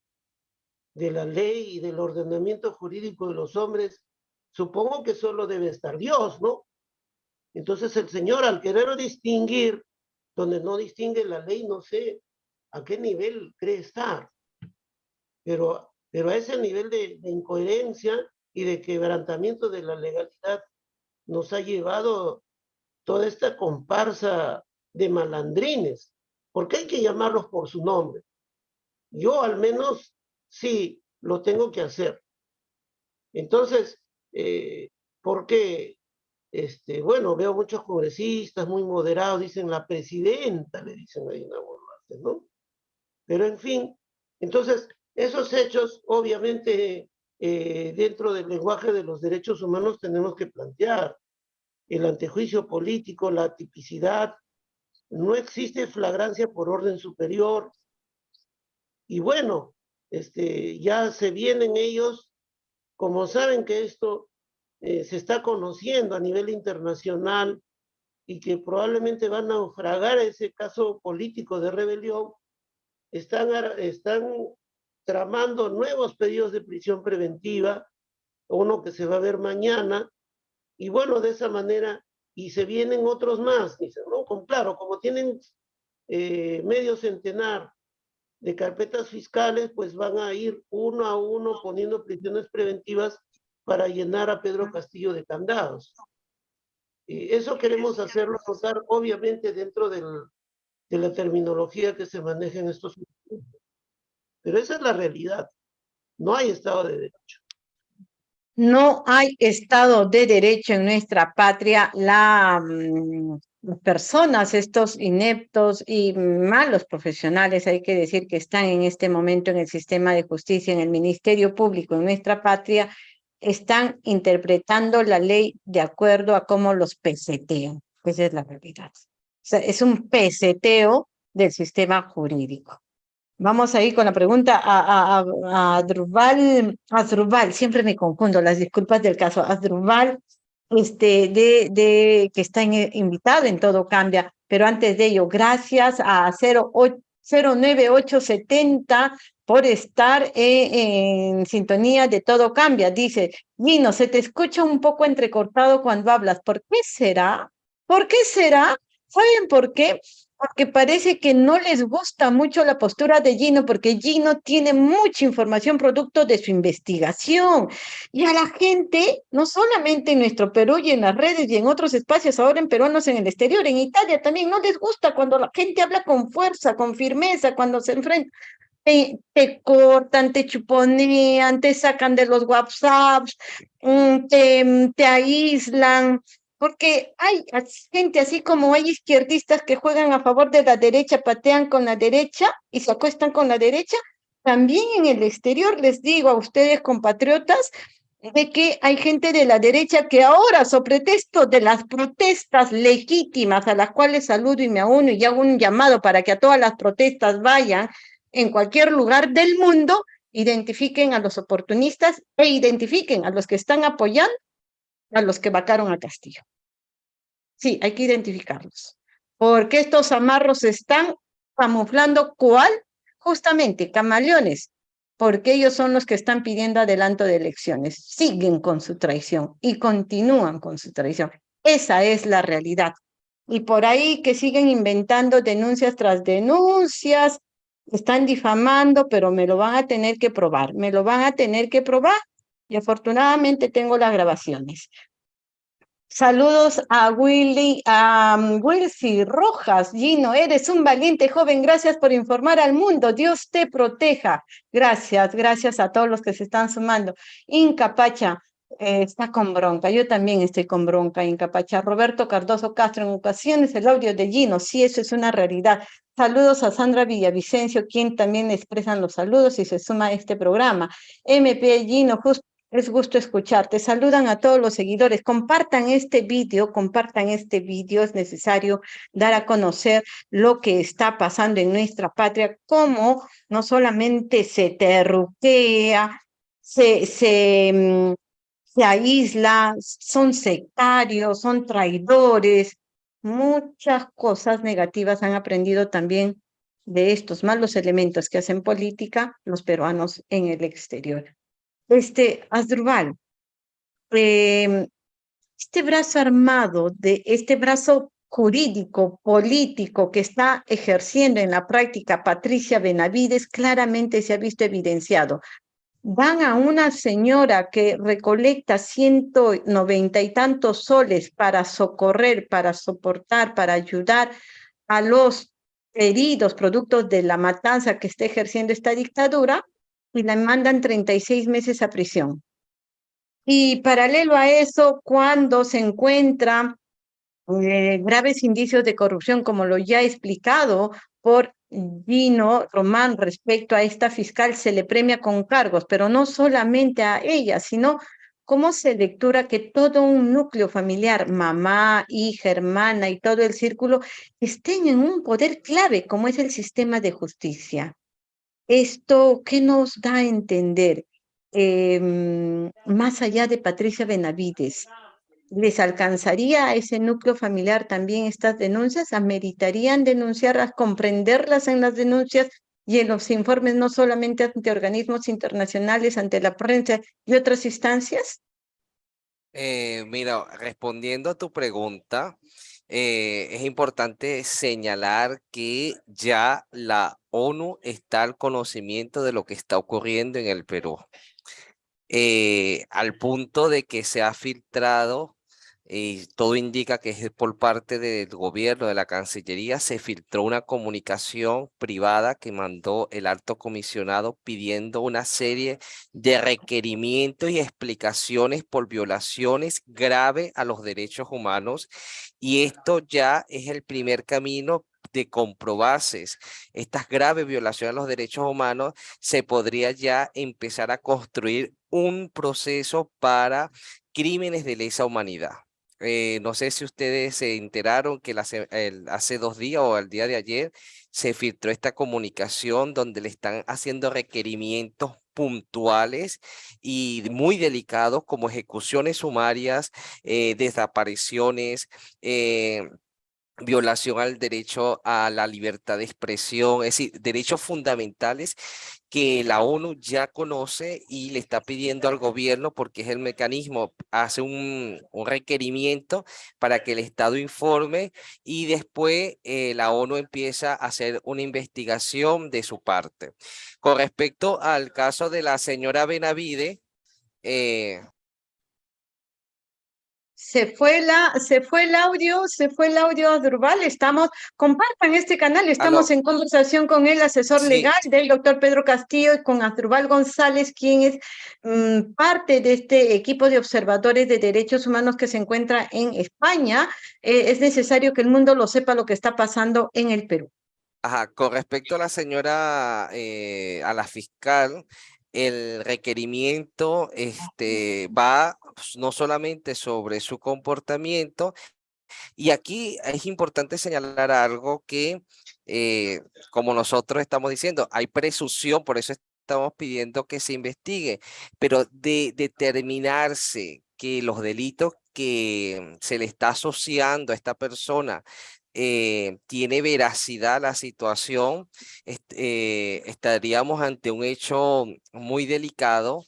de la ley y del ordenamiento jurídico de los hombres, supongo que solo debe estar Dios, ¿no? Entonces el Señor al querer distinguir, donde no distingue la ley, no sé a qué nivel cree estar, pero, pero a ese nivel de, de incoherencia y de quebrantamiento de la legalidad nos ha llevado toda esta comparsa de malandrines, porque hay que llamarlos por su nombre. Yo al menos sí lo tengo que hacer. Entonces, eh, porque, este, bueno, veo muchos congresistas muy moderados, dicen la presidenta, le dicen a Dina Boluarte, ¿no? Pero en fin, entonces, esos hechos, obviamente, eh, dentro del lenguaje de los derechos humanos tenemos que plantear el antejuicio político, la tipicidad, no existe flagrancia por orden superior. Y bueno, este, ya se vienen ellos, como saben que esto eh, se está conociendo a nivel internacional y que probablemente van a naufragar ese caso político de rebelión, están, están tramando nuevos pedidos de prisión preventiva, uno que se va a ver mañana, y bueno, de esa manera, y se vienen otros más, dicen, ¿no? Con, claro, como tienen eh, medio centenar de carpetas fiscales, pues van a ir uno a uno poniendo prisiones preventivas para llenar a Pedro Castillo de candados. Y eso queremos hacerlo pasar, obviamente, dentro del, de la terminología que se maneja en estos momentos. Pero esa es la realidad. No hay Estado de Derecho. No hay Estado de Derecho en nuestra patria. La mm, personas, estos ineptos y malos profesionales, hay que decir que están en este momento en el sistema de justicia, en el Ministerio Público, en nuestra patria, están interpretando la ley de acuerdo a cómo los pesetean. Esa es la realidad. Es un peseteo del sistema jurídico. Vamos a ir con la pregunta a, a, a siempre me confundo, las disculpas del caso. Adrubal este, de, de, que está invitado en Todo Cambia. Pero antes de ello, gracias a 09870 por estar en, sintonía de Todo Cambia. Dice, Gino, se te escucha un poco entrecortado cuando hablas. ¿Por qué será? ¿Por qué será? ¿Saben por qué? Porque parece que no les gusta mucho la postura de Gino, porque Gino tiene mucha información producto de su investigación. Y a la gente, no solamente en nuestro Perú y en las redes y en otros espacios, ahora en peruanos en el exterior, en Italia también, no les gusta cuando la gente habla con fuerza, con firmeza, cuando se enfrenta. Te, te, cortan, te chuponean, te sacan de los WhatsApps, mm, te, te aíslan, porque hay gente así como hay izquierdistas que juegan a favor de la derecha, patean con la derecha y se acuestan con la derecha. También en el exterior les digo a ustedes, compatriotas, de que hay gente de la derecha que ahora, sobre pretexto de las protestas legítimas a las cuales saludo y me uno y hago un llamado para que a todas las protestas vayan en cualquier lugar del mundo, identifiquen a los oportunistas e identifiquen a los que están apoyando a los que vacaron a Castillo. Sí, hay que identificarlos. Porque estos amarros están camuflando cuál? Justamente, camaleones, porque ellos son los que están pidiendo adelanto de elecciones. Siguen con su traición y continúan con su traición. Esa es la realidad. Y por ahí que siguen inventando denuncias tras denuncias, están difamando, pero me lo van a tener que probar, me lo van a tener que probar. Y afortunadamente tengo las grabaciones. Saludos a Willy, a um, Wilcy Rojas. Gino, eres un valiente joven. Gracias por informar al mundo. Dios te proteja. Gracias, gracias a todos los que se están sumando. Incapacha, eh, está con bronca. Yo también estoy con bronca, Incapacha. Roberto Cardoso Castro, en ocasiones el audio de Gino. Sí, eso es una realidad. Saludos a Sandra Villavicencio, quien también expresan los saludos y se suma a este programa. MP Gino, justo es gusto escucharte. Saludan a todos los seguidores. Compartan este vídeo, compartan este vídeo. Es necesario dar a conocer lo que está pasando en nuestra patria, cómo no solamente se terruquea, se, se, mm, se aísla, son sectarios, son traidores. Muchas cosas negativas han aprendido también de estos malos elementos que hacen política los peruanos en el exterior. Este, Asdrubal, em, este brazo armado, de este brazo jurídico, político que está ejerciendo en la práctica Patricia Benavides, claramente se ha visto evidenciado. Van a una señora que recolecta ciento noventa y tantos soles para socorrer, para soportar, para ayudar a los heridos productos de la matanza que está ejerciendo esta dictadura, y la mandan 36 meses a prisión. Y paralelo a eso, cuando se encuentra eh, graves indicios de corrupción, como lo ya explicado por Gino Román respecto a esta fiscal, se le premia con cargos, pero no solamente a ella, sino cómo se lectura que todo un núcleo familiar, mamá, hija, hermana y todo el círculo, estén en un poder clave como es el sistema de justicia. Esto, ¿qué nos da a entender? Em, más allá de Patricia Benavides, ¿les alcanzaría a ese núcleo familiar también estas denuncias? ¿Ameritarían denunciarlas, comprenderlas en las denuncias y en los informes, no solamente ante organismos internacionales, ante la prensa y otras instancias? Eh, mira, respondiendo a tu pregunta, eh, es importante señalar que ya la ONU está al conocimiento de lo que está ocurriendo en el Perú, eh, al punto de que se ha filtrado todo indica que es por parte del gobierno, de la Cancillería, se filtró una comunicación privada que mandó el alto comisionado pidiendo una serie de requerimientos y explicaciones por violaciones graves a los derechos humanos. Y esto ya es el primer camino de comprobarse estas graves violaciones a los derechos humanos, se podría ya empezar a construir un proceso para crímenes de lesa humanidad. Eh, no sé si ustedes se enteraron que hace dos días o el día de ayer se filtró esta comunicación donde le están haciendo requerimientos puntuales y muy delicados como ejecuciones sumarias, eh, desapariciones, eh, violación al derecho a la libertad de expresión, es decir, derechos fundamentales que la ONU ya conoce y le está pidiendo al gobierno porque es el mecanismo, hace un, requerimiento para que el Estado informe y después eh, la ONU empieza a hacer una investigación de su parte. Con respecto al caso de la señora Benavide, eh, se fue, la, se fue el audio, se fue el audio Durval. Estamos, compartan este canal, estamos en conversación con el asesor legal del doctor Pedro Castillo y con Asdrubal González, quien es mm, parte de este equipo de observadores de derechos humanos que se encuentra en España. Eh, es necesario que el mundo lo sepa lo que está pasando en el Perú. Ajá, con respecto a la señora, eh, a la fiscal, el requerimiento este, va pues, no solamente sobre su comportamiento, y aquí es importante señalar algo que, eh, como nosotros estamos diciendo, hay presunción, por eso estamos pidiendo que se investigue, pero de determinarse que los delitos que se le está asociando a esta persona eh, tiene veracidad la situación, eh, estaríamos ante un hecho muy delicado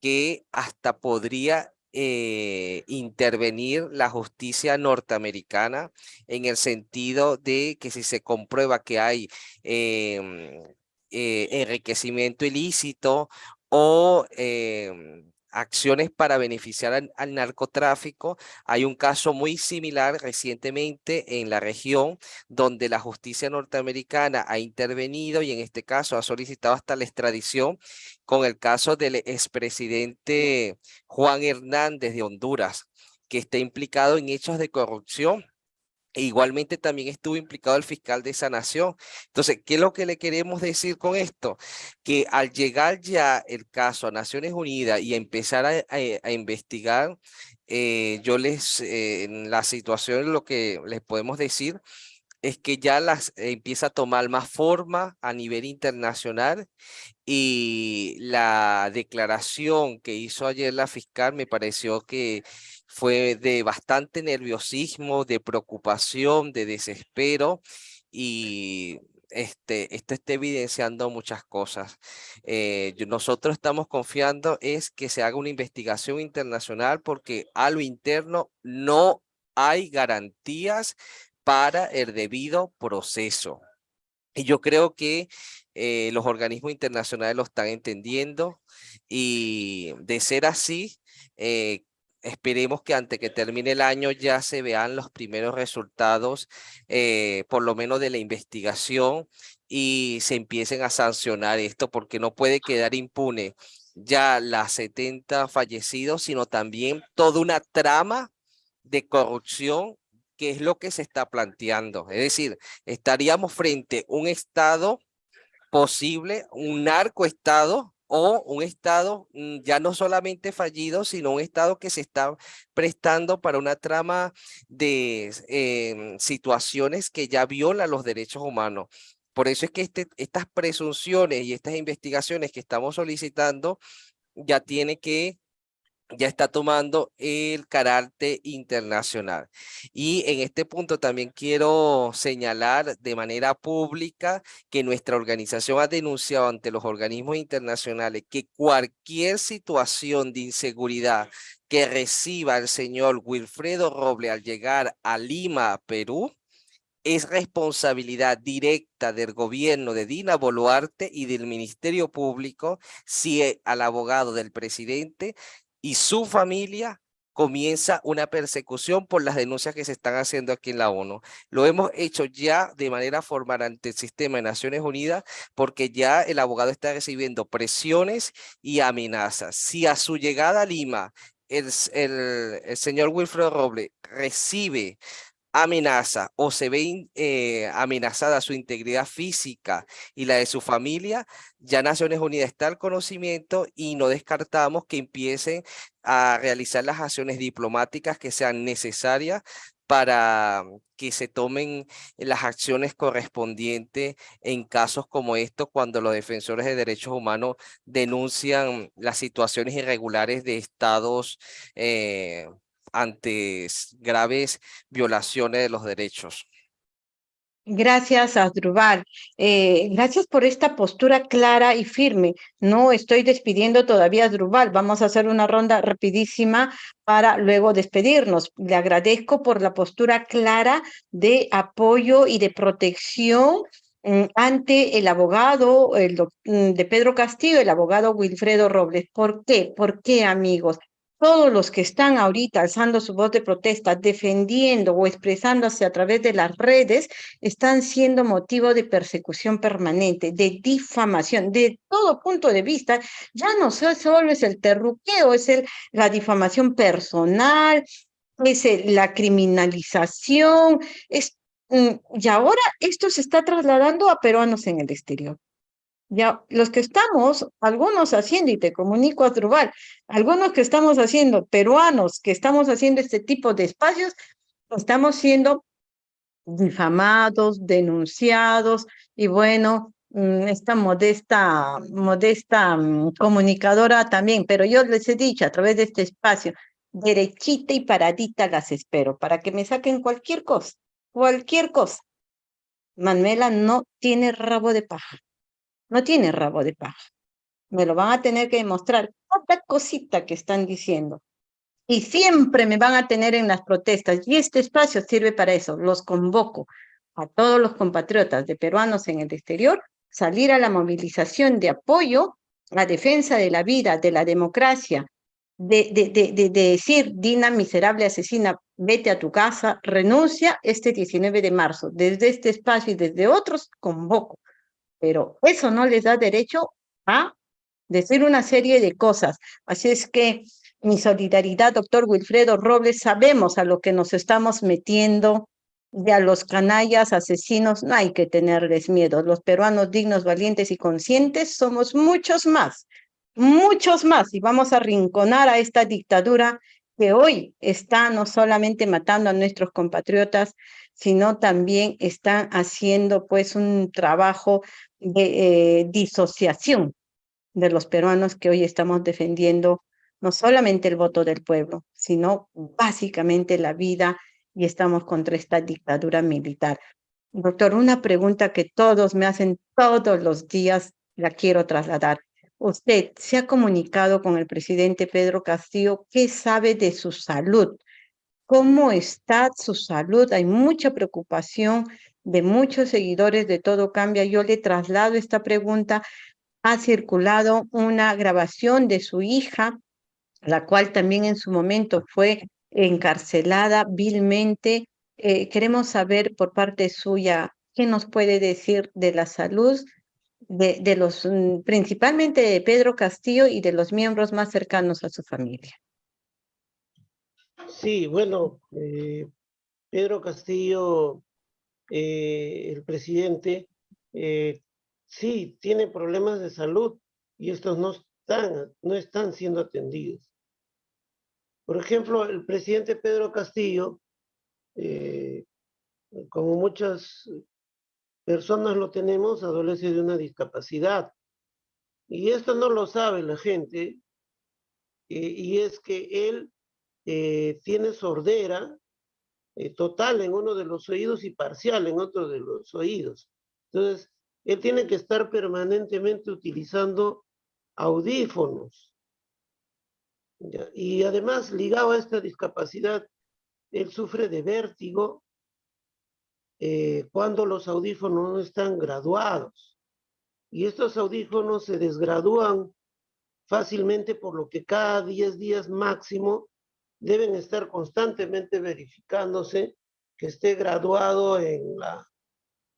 que hasta podría eh, intervenir la justicia norteamericana en el sentido de que si se comprueba que hay em, enriquecimiento ilícito o em, acciones para beneficiar al, narcotráfico. Hay un caso muy similar recientemente en la región donde la justicia norteamericana ha intervenido y en este caso ha solicitado hasta la extradición con el caso del expresidente Juan Hernández de Honduras, que está implicado en hechos de corrupción e igualmente también estuvo implicado el fiscal de esa nación. Entonces, ¿qué es lo que le queremos decir con esto? Que al llegar ya el caso a Naciones Unidas y empezar a, investigar, eh, yo les, eh, en la situación, lo que les podemos decir es que ya las empieza a tomar más forma a nivel internacional y la declaración que hizo ayer la fiscal me pareció que fue de bastante nerviosismo, de preocupación, de desespero y este, esto está evidenciando muchas cosas. Eh, nosotros estamos confiando es que se haga una investigación internacional porque a lo interno no hay garantías para el debido proceso. Y yo creo que eh, los organismos internacionales lo están entendiendo y de ser así, eh, esperemos que antes que termine el año ya se vean los primeros resultados, eh, por lo menos de la investigación y se empiecen a sancionar esto porque no puede quedar impune ya las 70 fallecidos, sino también toda una trama de corrupción que es lo que se está planteando. Es decir, estaríamos frente a un Estado posible, un narcoestado o un Estado mm, ya no solamente fallido, sino un Estado que se está prestando para una trama de em, situaciones que ya violan los derechos humanos. Por eso es que este, estas presunciones y estas investigaciones que estamos solicitando ya tiene que ya está tomando el carácter internacional. Y en este punto también quiero señalar de manera pública que nuestra organización ha denunciado ante los organismos internacionales que cualquier situación de inseguridad que reciba el señor Wilfredo Roble al llegar a Lima, Perú, es responsabilidad directa del gobierno de Dina Boluarte y del Ministerio Público si al abogado del presidente y su familia comienza una persecución por las denuncias que se están haciendo aquí en la ONU. Lo hemos hecho ya de manera formal ante el sistema de Naciones Unidas porque ya el abogado está recibiendo presiones y amenazas. Si a su llegada a Lima el, el, señor Wilfredo Roble recibe amenaza o se ve eh, amenazada su integridad física y la de su familia, ya Naciones Unidas está al conocimiento y no descartamos que empiecen a realizar las acciones diplomáticas que sean necesarias para que se tomen las acciones correspondientes en casos como estos cuando los defensores de derechos humanos denuncian las situaciones irregulares de estados eh, ante graves violaciones de los derechos. Gracias, Asdrubal. Eh, gracias por esta postura clara y firme. No estoy despidiendo todavía a Asdrubal. Vamos a hacer una ronda rapidísima para luego despedirnos. Le agradezco por la postura clara de apoyo y de protección mm, ante el abogado mm, de Pedro Castillo, el abogado Wilfredo Robles. ¿Por qué? ¿Por qué, amigos? Todos los que están ahorita alzando su voz de protesta, defendiendo o expresándose a través de las redes, están siendo motivo de persecución permanente, de difamación, de todo punto de vista. Ya no solo es el terruqueo, es el, la difamación personal, es la criminalización, mm, y ahora esto se está trasladando a peruanos en el exterior. Ya, los que estamos, algunos haciendo, y te comunico a Trubal, algunos que estamos haciendo, peruanos, que estamos haciendo este tipo de espacios, estamos siendo difamados, denunciados, y bueno, mm, esta modesta, modesta mm, comunicadora también, pero yo les he dicho a través de este espacio, derechita y paradita las espero para que me saquen cualquier cosa, cualquier cosa. Manuela no tiene rabo de paja, no tiene rabo de paja. Me lo van a tener que demostrar cada cosita que están diciendo. Y siempre me van a tener en las protestas. Y este espacio sirve para eso. Los convoco a todos los compatriotas de peruanos en el exterior, salir a la movilización de apoyo a defensa de la vida, de la democracia, de, de, de, de, decir, Dina, miserable asesina, vete a tu casa, renuncia este 19 de marzo. Desde este espacio y desde otros, convoco. Pero eso no les da derecho a decir una serie de cosas. Así es que mi solidaridad, doctor Wilfredo Robles, sabemos a lo que nos estamos metiendo, y a los canallas, asesinos, no hay que tenerles miedo. Los peruanos dignos, valientes y conscientes somos muchos más, muchos más, y vamos a rinconar a esta dictadura que hoy está no solamente matando a nuestros compatriotas, sino también están haciendo pues un trabajo de eh, disociación de los peruanos que hoy estamos defendiendo no solamente el voto del pueblo, sino básicamente la vida y estamos contra esta dictadura militar. Doctor, una pregunta que todos me hacen todos los días, la quiero trasladar. Usted se ha comunicado con el presidente Pedro Castillo. ¿Qué sabe de su salud? ¿Cómo está su salud? Hay mucha preocupación de muchos seguidores de Todo Cambia. Yo le traslado esta pregunta. Ha circulado una grabación de su hija, la cual también en su momento fue encarcelada vilmente. Eh, queremos saber por parte suya qué nos puede decir de la salud de, los, mm, principalmente de Pedro Castillo y de los miembros más cercanos a su familia. Sí, bueno, eh, Pedro Castillo, eh, el presidente, eh, sí, tiene problemas de salud y estos no están, no están siendo atendidos. Por ejemplo, el presidente Pedro Castillo, eh, como muchas personas lo tenemos, adolece de una discapacidad. Y esto no lo sabe la gente, eh, y es que él eh, tiene sordera total en uno de los oídos y parcial en otro de los oídos. Entonces, él tiene que estar permanentemente utilizando audífonos. Y además, ligado a esta discapacidad, él sufre de vértigo eh, cuando los audífonos no están graduados. Y estos audífonos se desgradúan fácilmente, por lo que cada 10 días máximo deben estar constantemente verificándose que esté graduado en, la,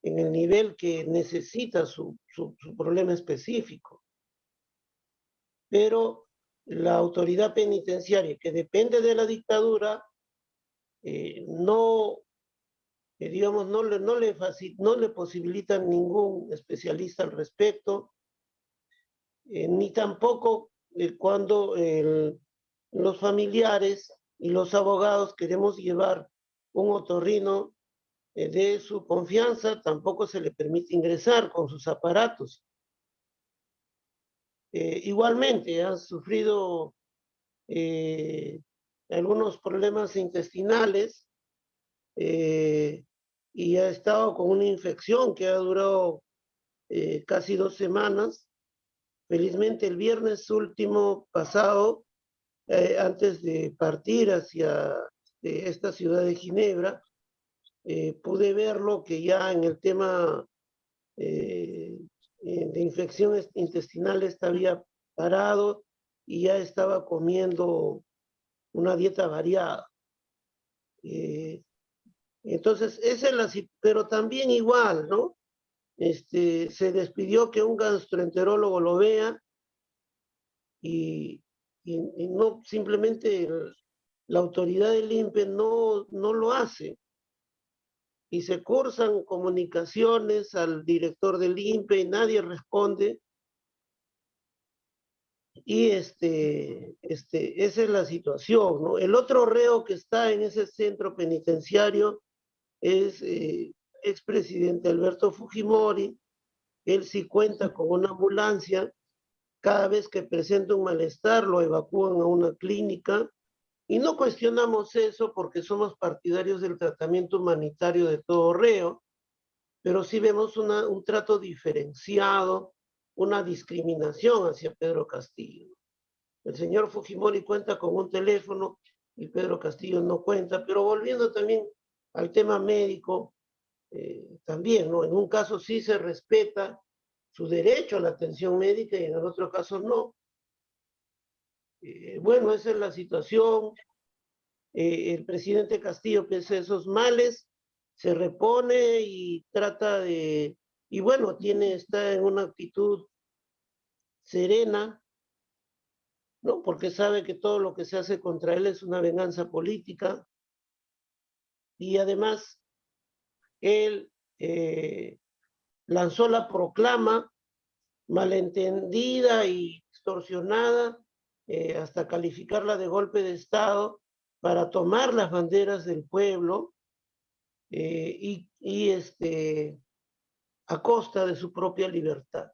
en el nivel que necesita su, su, problema específico. Pero la autoridad penitenciaria, que depende de la dictadura, eh, no, eh, digamos, no le, no, le no le posibilitan ningún especialista al respecto, eh, ni tampoco cuando los familiares y los abogados queremos llevar un otorrino de su confianza, tampoco se le permite ingresar con sus aparatos. Eh, igualmente ha sufrido eh, algunos problemas intestinales eh, y ha estado con una infección que ha durado casi dos semanas. Felizmente el viernes último pasado, antes de partir hacia esta ciudad de Ginebra, pude verlo que ya en el tema eh, de infección intestinal había parado y ya estaba comiendo una dieta variada. Eh, entonces, esa es la, pero también igual, ¿no? Este, se despidió que un gastroenterólogo lo vea y, y, no simplemente la autoridad del INPE no, no lo hace y se cursan comunicaciones al director del INPE y nadie responde. Y este, este, esa es la situación, ¿no? El otro reo que está en ese centro penitenciario es eh, expresidente Alberto Fujimori. Él sí cuenta con una ambulancia. Cada vez que presenta un malestar lo evacúan a una clínica Y no cuestionamos eso porque somos partidarios del tratamiento humanitario de todo reo, pero sí vemos una, un trato diferenciado, una discriminación hacia Pedro Castillo. El señor Fujimori cuenta con un teléfono y Pedro Castillo no cuenta, pero volviendo también al tema médico, eh, también, ¿no? En un caso sí se respeta su derecho a la atención médica y en el otro caso no. Eh, bueno, esa es la situación. Eh, el presidente Castillo, pese a esos males, se repone y trata de, y bueno, tiene, está en una actitud serena, ¿no? Porque sabe que todo lo que se hace contra él es una venganza política. Y además, él eh, lanzó la proclama malentendida y extorsionada eh, hasta calificarla de golpe de Estado para tomar las banderas del pueblo eh, y, y este, a costa de su propia libertad.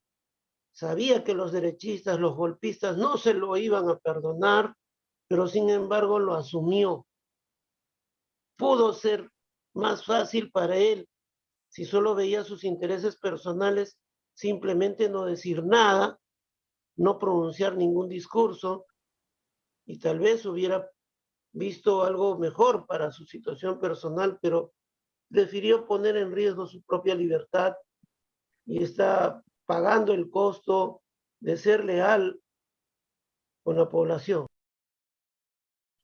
Sabía que los derechistas, los golpistas no se lo iban a perdonar, pero sin embargo lo asumió. Pudo ser más fácil para él si solo veía sus intereses personales, simplemente no decir nada, no pronunciar ningún discurso y tal vez hubiera visto algo mejor para su situación personal, pero prefirió poner en riesgo su propia libertad y está pagando el costo de ser leal con la población.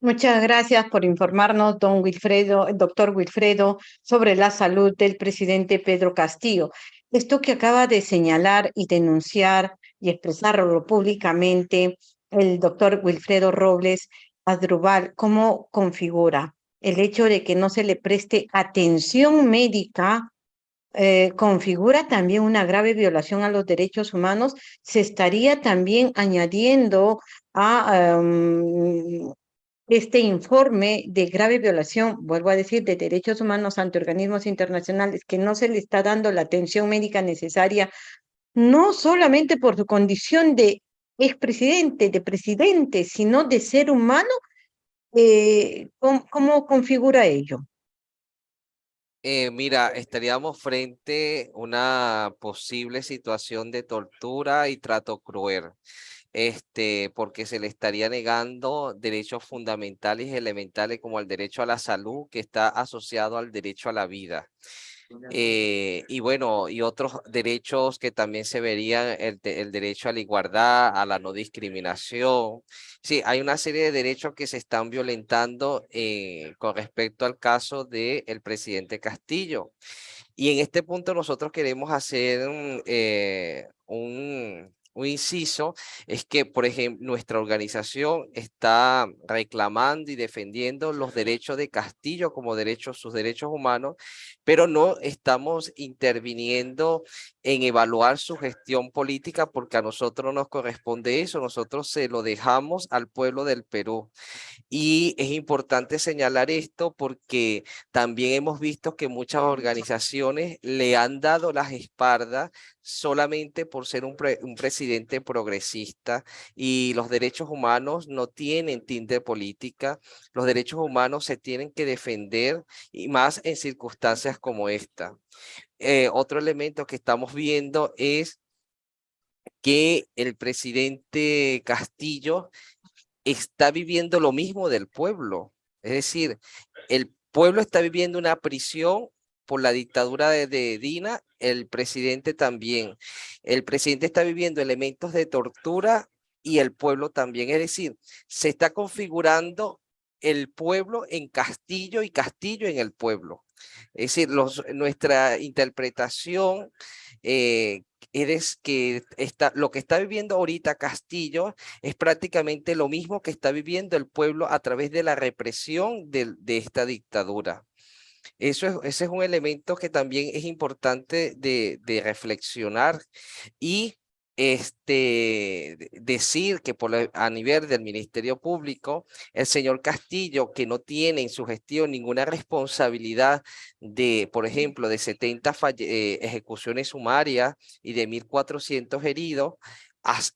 Muchas gracias por informarnos, don Wilfredo, doctor Wilfredo, sobre la salud del presidente Pedro Castillo. Esto que acaba de señalar y denunciar y expresarlo públicamente el doctor Wilfredo Robles Adrubal, ¿cómo configura el hecho de que no se le preste atención médica eh, configura también una grave violación a los derechos humanos, se estaría también añadiendo a em, este informe de grave violación, vuelvo a decir, de derechos humanos ante organismos internacionales, que no se le está dando la atención médica necesaria, no solamente por su condición de expresidente, de presidente, sino de ser humano, eh, ¿cómo, configura ello? Eh, mira, estaríamos frente a una posible situación de tortura y trato cruel este, porque se le estaría negando derechos fundamentales y elementales como el derecho a la salud que está asociado al derecho a la vida. Eh, y bueno, y otros derechos que también se verían, el, el, derecho a la igualdad, a la no discriminación. Sí, hay una serie de derechos que se están violentando eh, con respecto al caso del el presidente Castillo. Y en este punto nosotros queremos hacer eh, un un inciso es que, por ejemplo, nuestra organización está reclamando y defendiendo los derechos de Castillo como derechos, sus derechos humanos, pero no estamos interviniendo en evaluar su gestión política porque a nosotros nos corresponde eso, nosotros se lo dejamos al pueblo del Perú. Y es importante señalar esto porque también hemos visto que muchas organizaciones le han dado las espaldas solamente por ser un, presidente progresista y los derechos humanos no tienen tinte política, los derechos humanos se tienen que defender y más en circunstancias como esta. Eh, otro elemento que estamos viendo es que el presidente Castillo está viviendo lo mismo del pueblo. Es decir, el pueblo está viviendo una prisión por la dictadura de, Dina, el presidente también. El presidente está viviendo elementos de tortura y el pueblo también. Es decir, se está configurando el pueblo en Castillo y Castillo en el pueblo. Es decir, los, nuestra interpretación eh, es que está, lo que está viviendo ahorita Castillo es prácticamente lo mismo que está viviendo el pueblo a través de la represión de esta dictadura. Eso es, ese es un elemento que también es importante de, de reflexionar y este, decir que por a nivel del Ministerio Público, el señor Castillo, que no tiene en su gestión ninguna responsabilidad de, por ejemplo, de 70 eh, ejecuciones sumarias y de 1.400 heridos,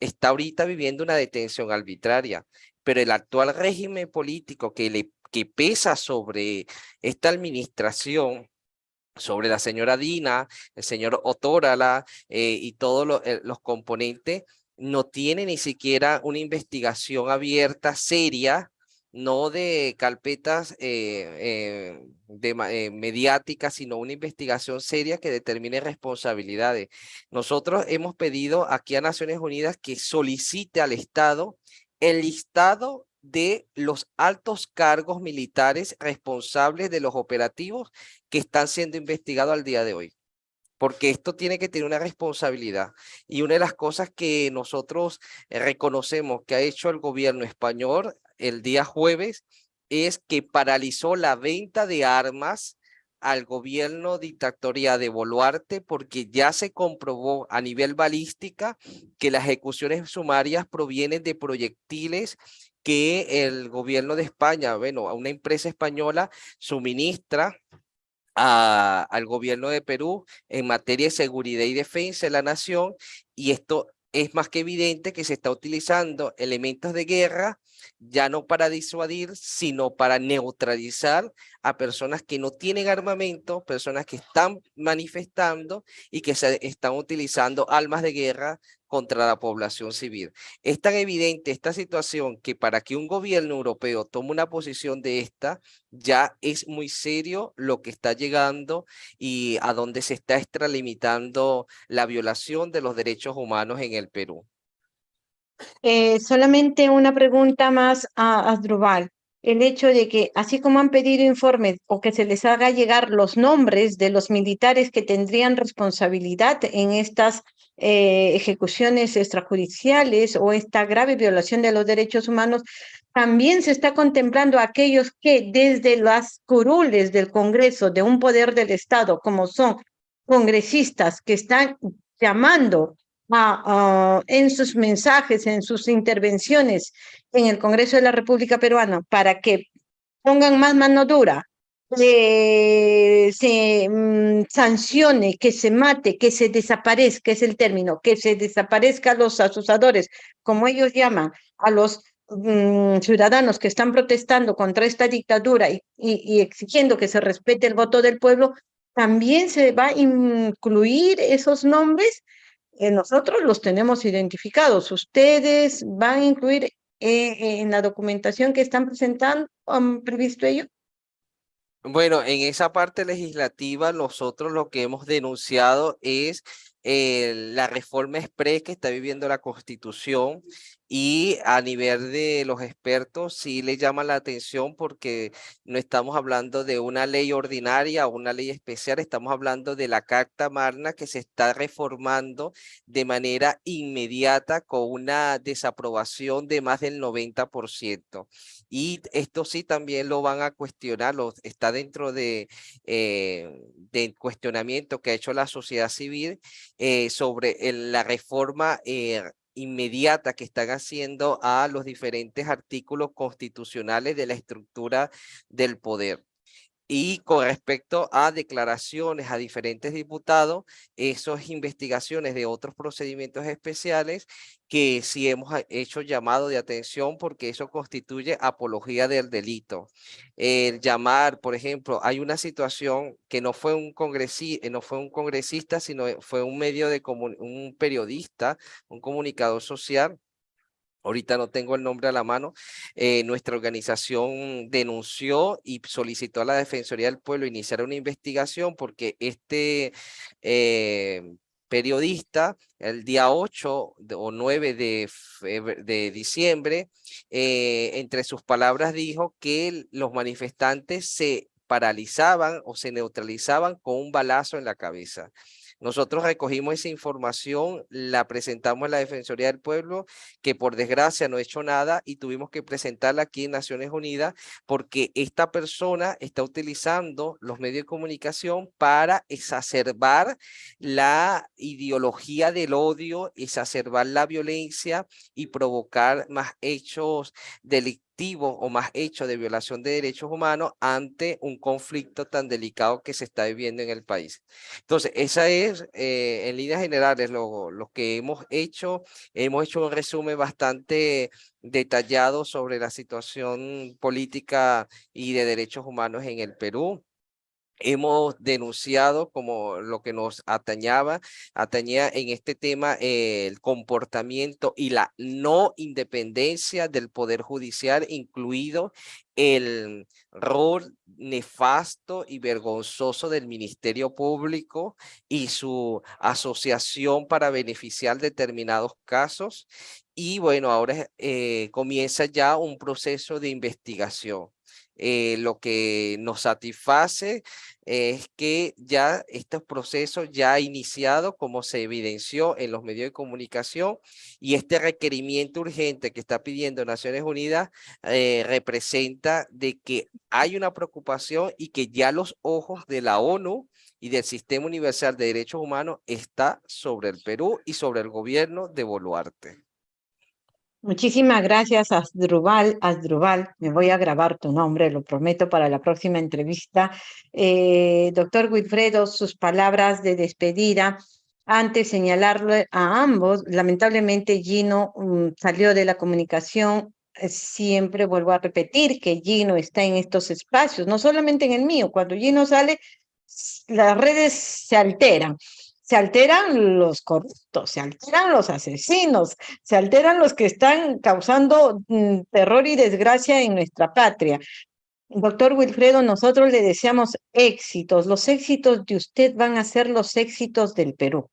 está ahorita viviendo una detención arbitraria. pero el actual régimen político que, le, que pesa sobre esta administración sobre la señora Dina, el señor Otórala eh, y todos eh, los componentes, no tiene ni siquiera una investigación abierta, seria, no de carpetas eh, de, mediáticas, sino una investigación seria que determine responsabilidades. Nosotros hemos pedido aquí a Naciones Unidas que solicite al Estado el listado de los altos cargos militares responsables de los operativos que están siendo investigados al día de hoy. Porque esto tiene que tener una responsabilidad. Y una de las cosas que nosotros eh, reconocemos que ha hecho el gobierno español el día jueves es que paralizó la venta de armas al gobierno dictatorial de Boluarte porque ya se comprobó a nivel balística que las ejecuciones sumarias provienen de proyectiles que el gobierno de España, bueno, a una empresa española suministra al gobierno de Perú en materia de seguridad y defensa de la nación y esto es más que evidente que se está utilizando elementos de guerra ya no para disuadir, sino para neutralizar a personas que no tienen armamento, personas que están manifestando y que están utilizando armas de guerra contra la población civil. Es tan evidente esta situación que para que un gobierno europeo tome una posición de esta, ya es muy serio lo que está llegando y a dónde se está extralimitando la violación de los derechos humanos en el Perú. Eh, solamente una pregunta más a Asdrubal. El hecho de que, así como han pedido informes o que se les haga llegar los nombres de los militares que tendrían responsabilidad en estas eh, ejecuciones extrajudiciales o esta grave violación de los derechos humanos, también se está contemplando aquellos que desde las curules del Congreso de un poder del Estado, como son congresistas que están llamando en sus mensajes, en sus intervenciones en el Congreso de la República Peruana para que pongan más mano dura, se mm, sancione, que se mate, que se desaparezca, es el término, que se desaparezca los asusadores, como ellos llaman, a los mm, ciudadanos que están protestando contra esta dictadura y, y exigiendo que se respete el voto del pueblo, también se va a incluir esos nombres eh, nosotros los tenemos identificados. ¿Ustedes van a incluir eh, en la documentación que están presentando, han previsto ello? Bueno, en esa parte legislativa nosotros lo que hemos denunciado es la reforma express que está viviendo la Constitución y a nivel de los expertos sí le llama la atención porque no estamos hablando de una ley ordinaria o una ley especial, estamos hablando de la Carta Magna que se está reformando de manera inmediata con una desaprobación de más del 90%. Y esto sí también lo van a cuestionar, está dentro de, eh, del cuestionamiento que ha hecho la sociedad civil eh, sobre la reforma eh, inmediata que están haciendo a los diferentes artículos constitucionales de la estructura del poder. Y con respecto a declaraciones a diferentes diputados, esas investigaciones de otros procedimientos especiales que sí hemos hecho llamado de atención porque eso constituye apología del delito. El llamar, por ejemplo, hay una situación que no fue un congresista, no fue un congresista, sino fue un medio de un periodista, un comunicador social ahorita no tengo el nombre a la mano, eh, nuestra organización denunció y solicitó a la Defensoría del Pueblo iniciar una investigación porque este eh, periodista el día 8 o 9 de, diciembre, eh, entre sus palabras dijo que los manifestantes se paralizaban o se neutralizaban con un balazo en la cabeza. Nosotros recogimos esa información, la presentamos a la Defensoría del Pueblo, que por desgracia no ha hecho nada y tuvimos que presentarla aquí en Naciones Unidas porque esta persona está utilizando los medios de comunicación para exacerbar la ideología del odio, exacerbar la violencia y provocar más hechos delictivos activo o más hecho de violación de derechos humanos ante un conflicto tan delicado que se está viviendo en el país. Entonces, esa es eh, en líneas generales lo, lo que hemos hecho. Hemos hecho un resumen bastante detallado sobre la situación política y de derechos humanos en el Perú hemos denunciado como lo que nos atañaba, atañía en este tema el comportamiento y la no independencia del Poder Judicial, incluido el rol nefasto y vergonzoso del Ministerio Público y su asociación para beneficiar determinados casos. Y bueno, ahora eh, comienza ya un proceso de investigación. Eh, lo que nos satisface es que ya estos procesos ya ha iniciado, como se evidenció en los medios de comunicación, y este requerimiento urgente que está pidiendo Naciones Unidas eh, representa de que hay una preocupación y que ya los ojos de la ONU y del Sistema Universal de Derechos Humanos está sobre el Perú y sobre el gobierno de Boluarte. Muchísimas gracias, Asdrubal. Asdrubal, me voy a grabar tu nombre, lo prometo para la próxima entrevista. Eh, doctor Wilfredo, sus palabras de despedida. Antes señalarle a ambos, lamentablemente Gino mm, salió de la comunicación. Eh, siempre vuelvo a repetir que Gino está en estos espacios, no solamente en el mío. Cuando Gino sale, las redes se alteran se alteran los corruptos, se alteran los asesinos, se alteran los que están causando mm, terror y desgracia en nuestra patria. Doctor Wilfredo, nosotros le deseamos éxitos. Los éxitos de usted van a ser los éxitos del Perú.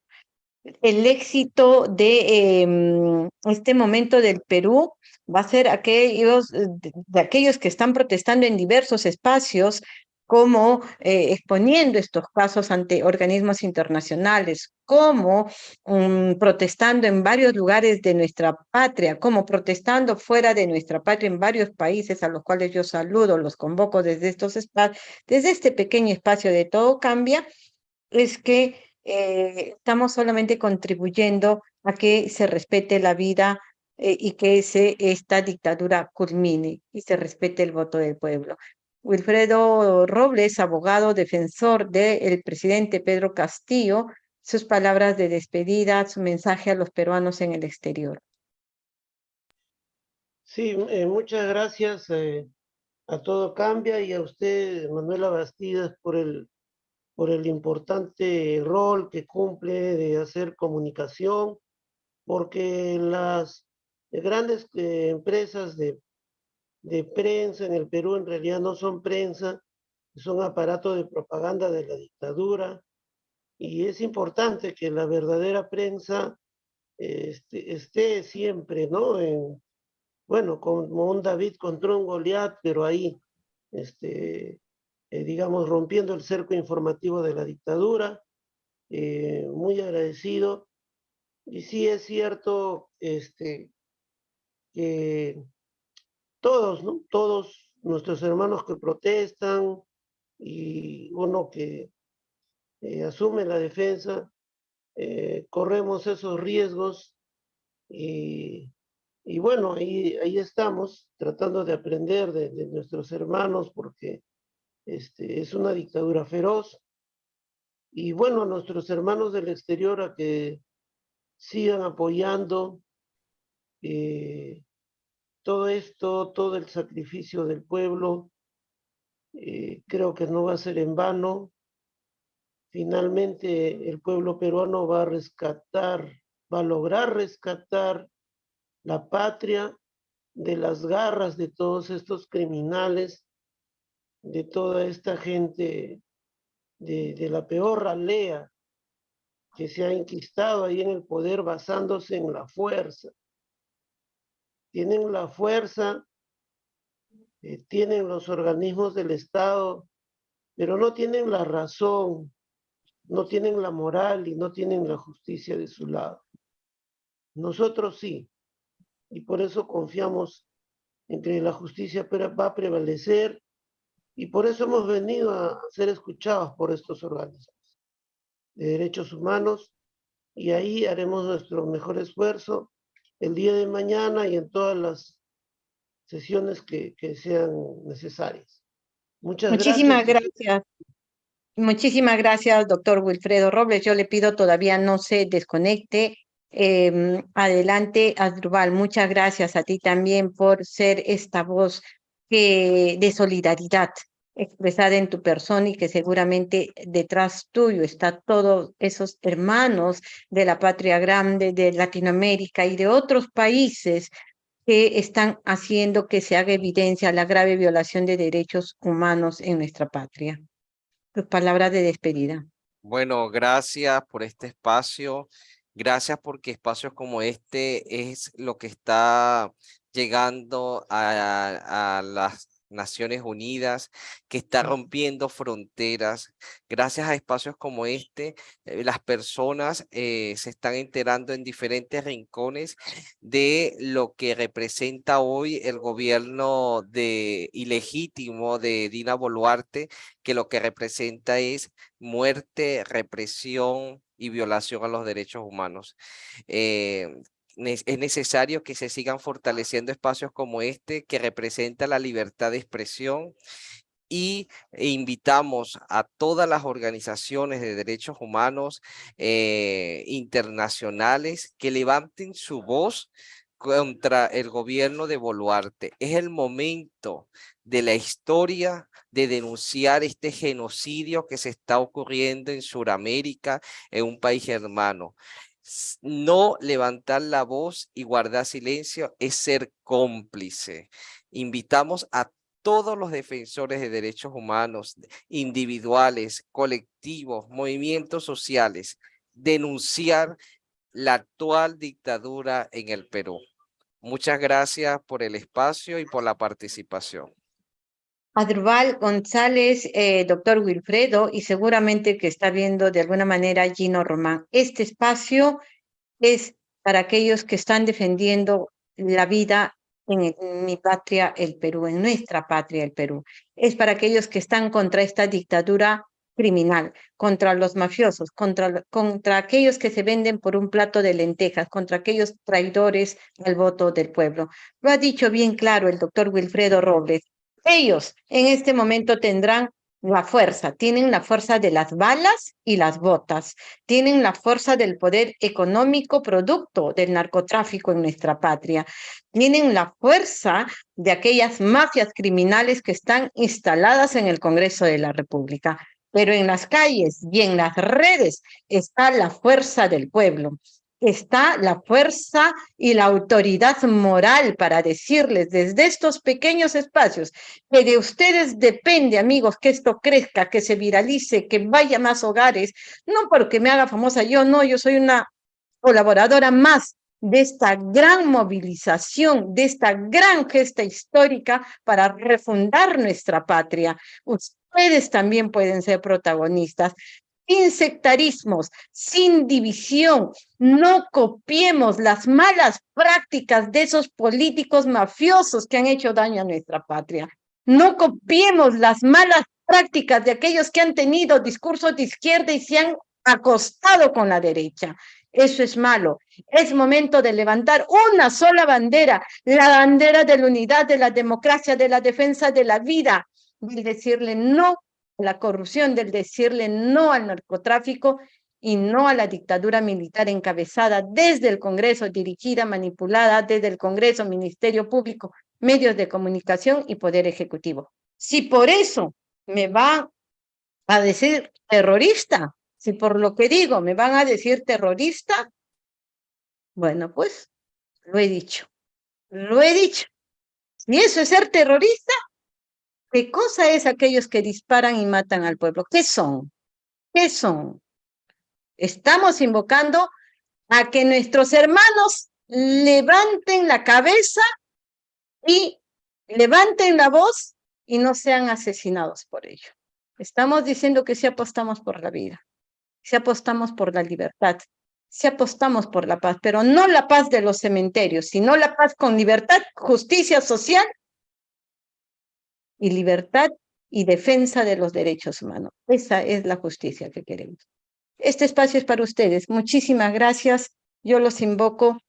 El éxito de em, este momento del Perú va a ser aquellos, de aquellos que están protestando en diversos espacios como eh, exponiendo estos casos ante organismos internacionales, como mm, protestando en varios lugares de nuestra patria, como protestando fuera de nuestra patria en varios países a los cuales yo saludo, los convoco desde estos espacios, desde este pequeño espacio de todo cambia, es que eh, estamos solamente contribuyendo a que se respete la vida eh, y que se, esta dictadura culmine y se respete el voto del pueblo. Wilfredo Robles, abogado defensor del presidente Pedro Castillo, sus palabras de despedida, su mensaje a los peruanos en el exterior. Sí, eh, muchas gracias eh, a Todo Cambia y a usted, Manuela Bastidas, por el, por el importante rol que cumple de hacer comunicación, porque las grandes eh, empresas de de prensa en el Perú en realidad no son prensa, son aparatos de propaganda de la dictadura y es importante que la verdadera prensa este, esté siempre, ¿no? En, bueno, como un David contra un Goliat, pero ahí, este, eh, digamos, rompiendo el cerco informativo de la dictadura. Eh, muy agradecido. Y sí es cierto este, que todos, ¿no? Todos nuestros hermanos que protestan y uno que eh, asume la defensa, eh, corremos esos riesgos y, y bueno, ahí, ahí estamos tratando de aprender de, nuestros hermanos porque este, es una dictadura feroz. Y bueno, a nuestros hermanos del exterior a que sigan apoyando eh, todo esto, todo el sacrificio del pueblo, eh, creo que no va a ser en vano. Finalmente el pueblo peruano va a rescatar, va a lograr rescatar la patria de las garras de todos estos criminales, de toda esta gente de, de la peor ralea que se ha enquistado ahí en el poder basándose en la fuerza tienen la fuerza, eh, tienen los organismos del Estado, pero no tienen la razón, no tienen la moral y no tienen la justicia de su lado. Nosotros sí, y por eso confiamos en que la justicia va a prevalecer y por eso hemos venido a ser escuchados por estos organismos de derechos humanos y ahí haremos nuestro mejor esfuerzo el día de mañana y en todas las sesiones que, que sean necesarias. Muchas Muchísimas gracias. gracias. Muchísimas gracias, doctor Wilfredo Robles. Yo le pido todavía no se desconecte. Em, adelante, Asdrubal. Muchas gracias a ti también por ser esta voz que, de solidaridad expresada en tu persona y que seguramente detrás tuyo está todos esos hermanos de la patria grande de Latinoamérica y de otros países que están haciendo que se haga evidencia la grave violación de derechos humanos en nuestra patria. Tus palabras de despedida. Bueno, gracias por este espacio. Gracias porque espacios como este es lo que está llegando a, a las Naciones Unidas, que está rompiendo fronteras. Gracias a espacios como este, eh, las personas eh, se están enterando en diferentes rincones de lo que representa hoy el gobierno de ilegítimo de Dina Boluarte, que lo que representa es muerte, represión, y violación a los derechos humanos. Eh, es necesario que se sigan fortaleciendo espacios como este que representa la libertad de expresión y e invitamos a todas las organizaciones de derechos humanos eh, internacionales que levanten su voz contra el gobierno de Boluarte. Es el momento de la historia de denunciar este genocidio que se está ocurriendo en Sudamérica, en un país hermano no levantar la voz y guardar silencio es ser cómplice. Invitamos a todos los defensores de derechos humanos, individuales, colectivos, movimientos sociales, denunciar la actual dictadura en el Perú. Muchas gracias por el espacio y por la participación. Adrubal González, eh, doctor Wilfredo, y seguramente que está viendo de alguna manera Gino Román. Este espacio es para aquellos que están defendiendo la vida en, mi patria, el Perú, en nuestra patria, el Perú. Es para aquellos que están contra esta dictadura criminal, contra los mafiosos, contra, contra aquellos que se venden por un plato de lentejas, contra aquellos traidores al voto del pueblo. Lo ha dicho bien claro el doctor Wilfredo Robles. Ellos en este momento tendrán la fuerza, tienen la fuerza de las balas y las botas, tienen la fuerza del poder económico producto del narcotráfico en nuestra patria, tienen la fuerza de aquellas mafias criminales que están instaladas en el Congreso de la República. Pero en las calles y en las redes está la fuerza del pueblo está la fuerza y la autoridad moral para decirles desde estos pequeños espacios que de ustedes depende, amigos, que esto crezca, que se viralice, que vaya a más hogares, no porque me haga famosa yo, no, yo soy una colaboradora más de esta gran movilización, de esta gran gesta histórica para refundar nuestra patria. Ustedes también pueden ser protagonistas sin sectarismos, sin división. No copiemos las malas prácticas de esos políticos mafiosos que han hecho daño a nuestra patria. No copiemos las malas prácticas de aquellos que han tenido discursos de izquierda y se han acostado con la derecha. Eso es malo. Es momento de levantar una sola bandera, la bandera de la unidad, de la democracia, de la defensa de la vida, y decirle no la corrupción, del decirle no al narcotráfico y no a la dictadura militar encabezada desde el Congreso, dirigida, manipulada desde el Congreso, Ministerio Público, medios de comunicación y Poder Ejecutivo. Si por eso me van a decir terrorista, si por lo que digo me van a decir terrorista, bueno, pues lo he dicho, lo he dicho. Si eso es ser terrorista, ¿Qué cosa es aquellos que disparan y matan al pueblo? ¿Qué son? ¿Qué son? Estamos invocando a que nuestros hermanos levanten la cabeza y levanten la voz y no sean asesinados por ello. Estamos diciendo que si apostamos por la vida, si apostamos por la libertad, si apostamos por la paz, pero no la paz de los cementerios, sino la paz con libertad, justicia social y libertad y defensa de los derechos humanos. Esa es la justicia que queremos. Este espacio es para ustedes. Muchísimas gracias. Yo los invoco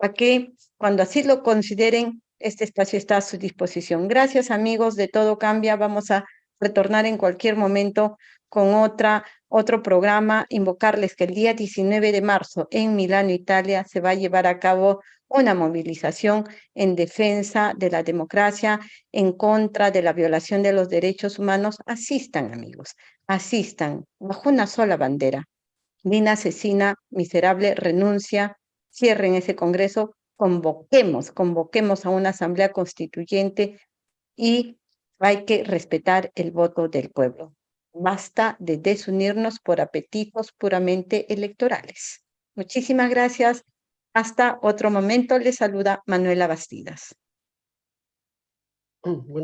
a que cuando así lo consideren Este espacio está a su disposición. Gracias, amigos de Todo Cambia. Vamos a retornar en cualquier momento con otra, otro programa, invocarles que el día 19 de marzo en Milano, Italia, se va a llevar a cabo una movilización en defensa de la democracia, en contra de la violación de los derechos humanos. Asistan, amigos, asistan, bajo una sola bandera. Lina asesina, miserable, renuncia, cierren ese congreso, convoquemos, convoquemos a una asamblea constituyente y hay que respetar el voto del pueblo. Basta de desunirnos por apetitos puramente electorales. Muchísimas gracias. Hasta otro momento. Les saluda Manuela Bastidas. Bueno.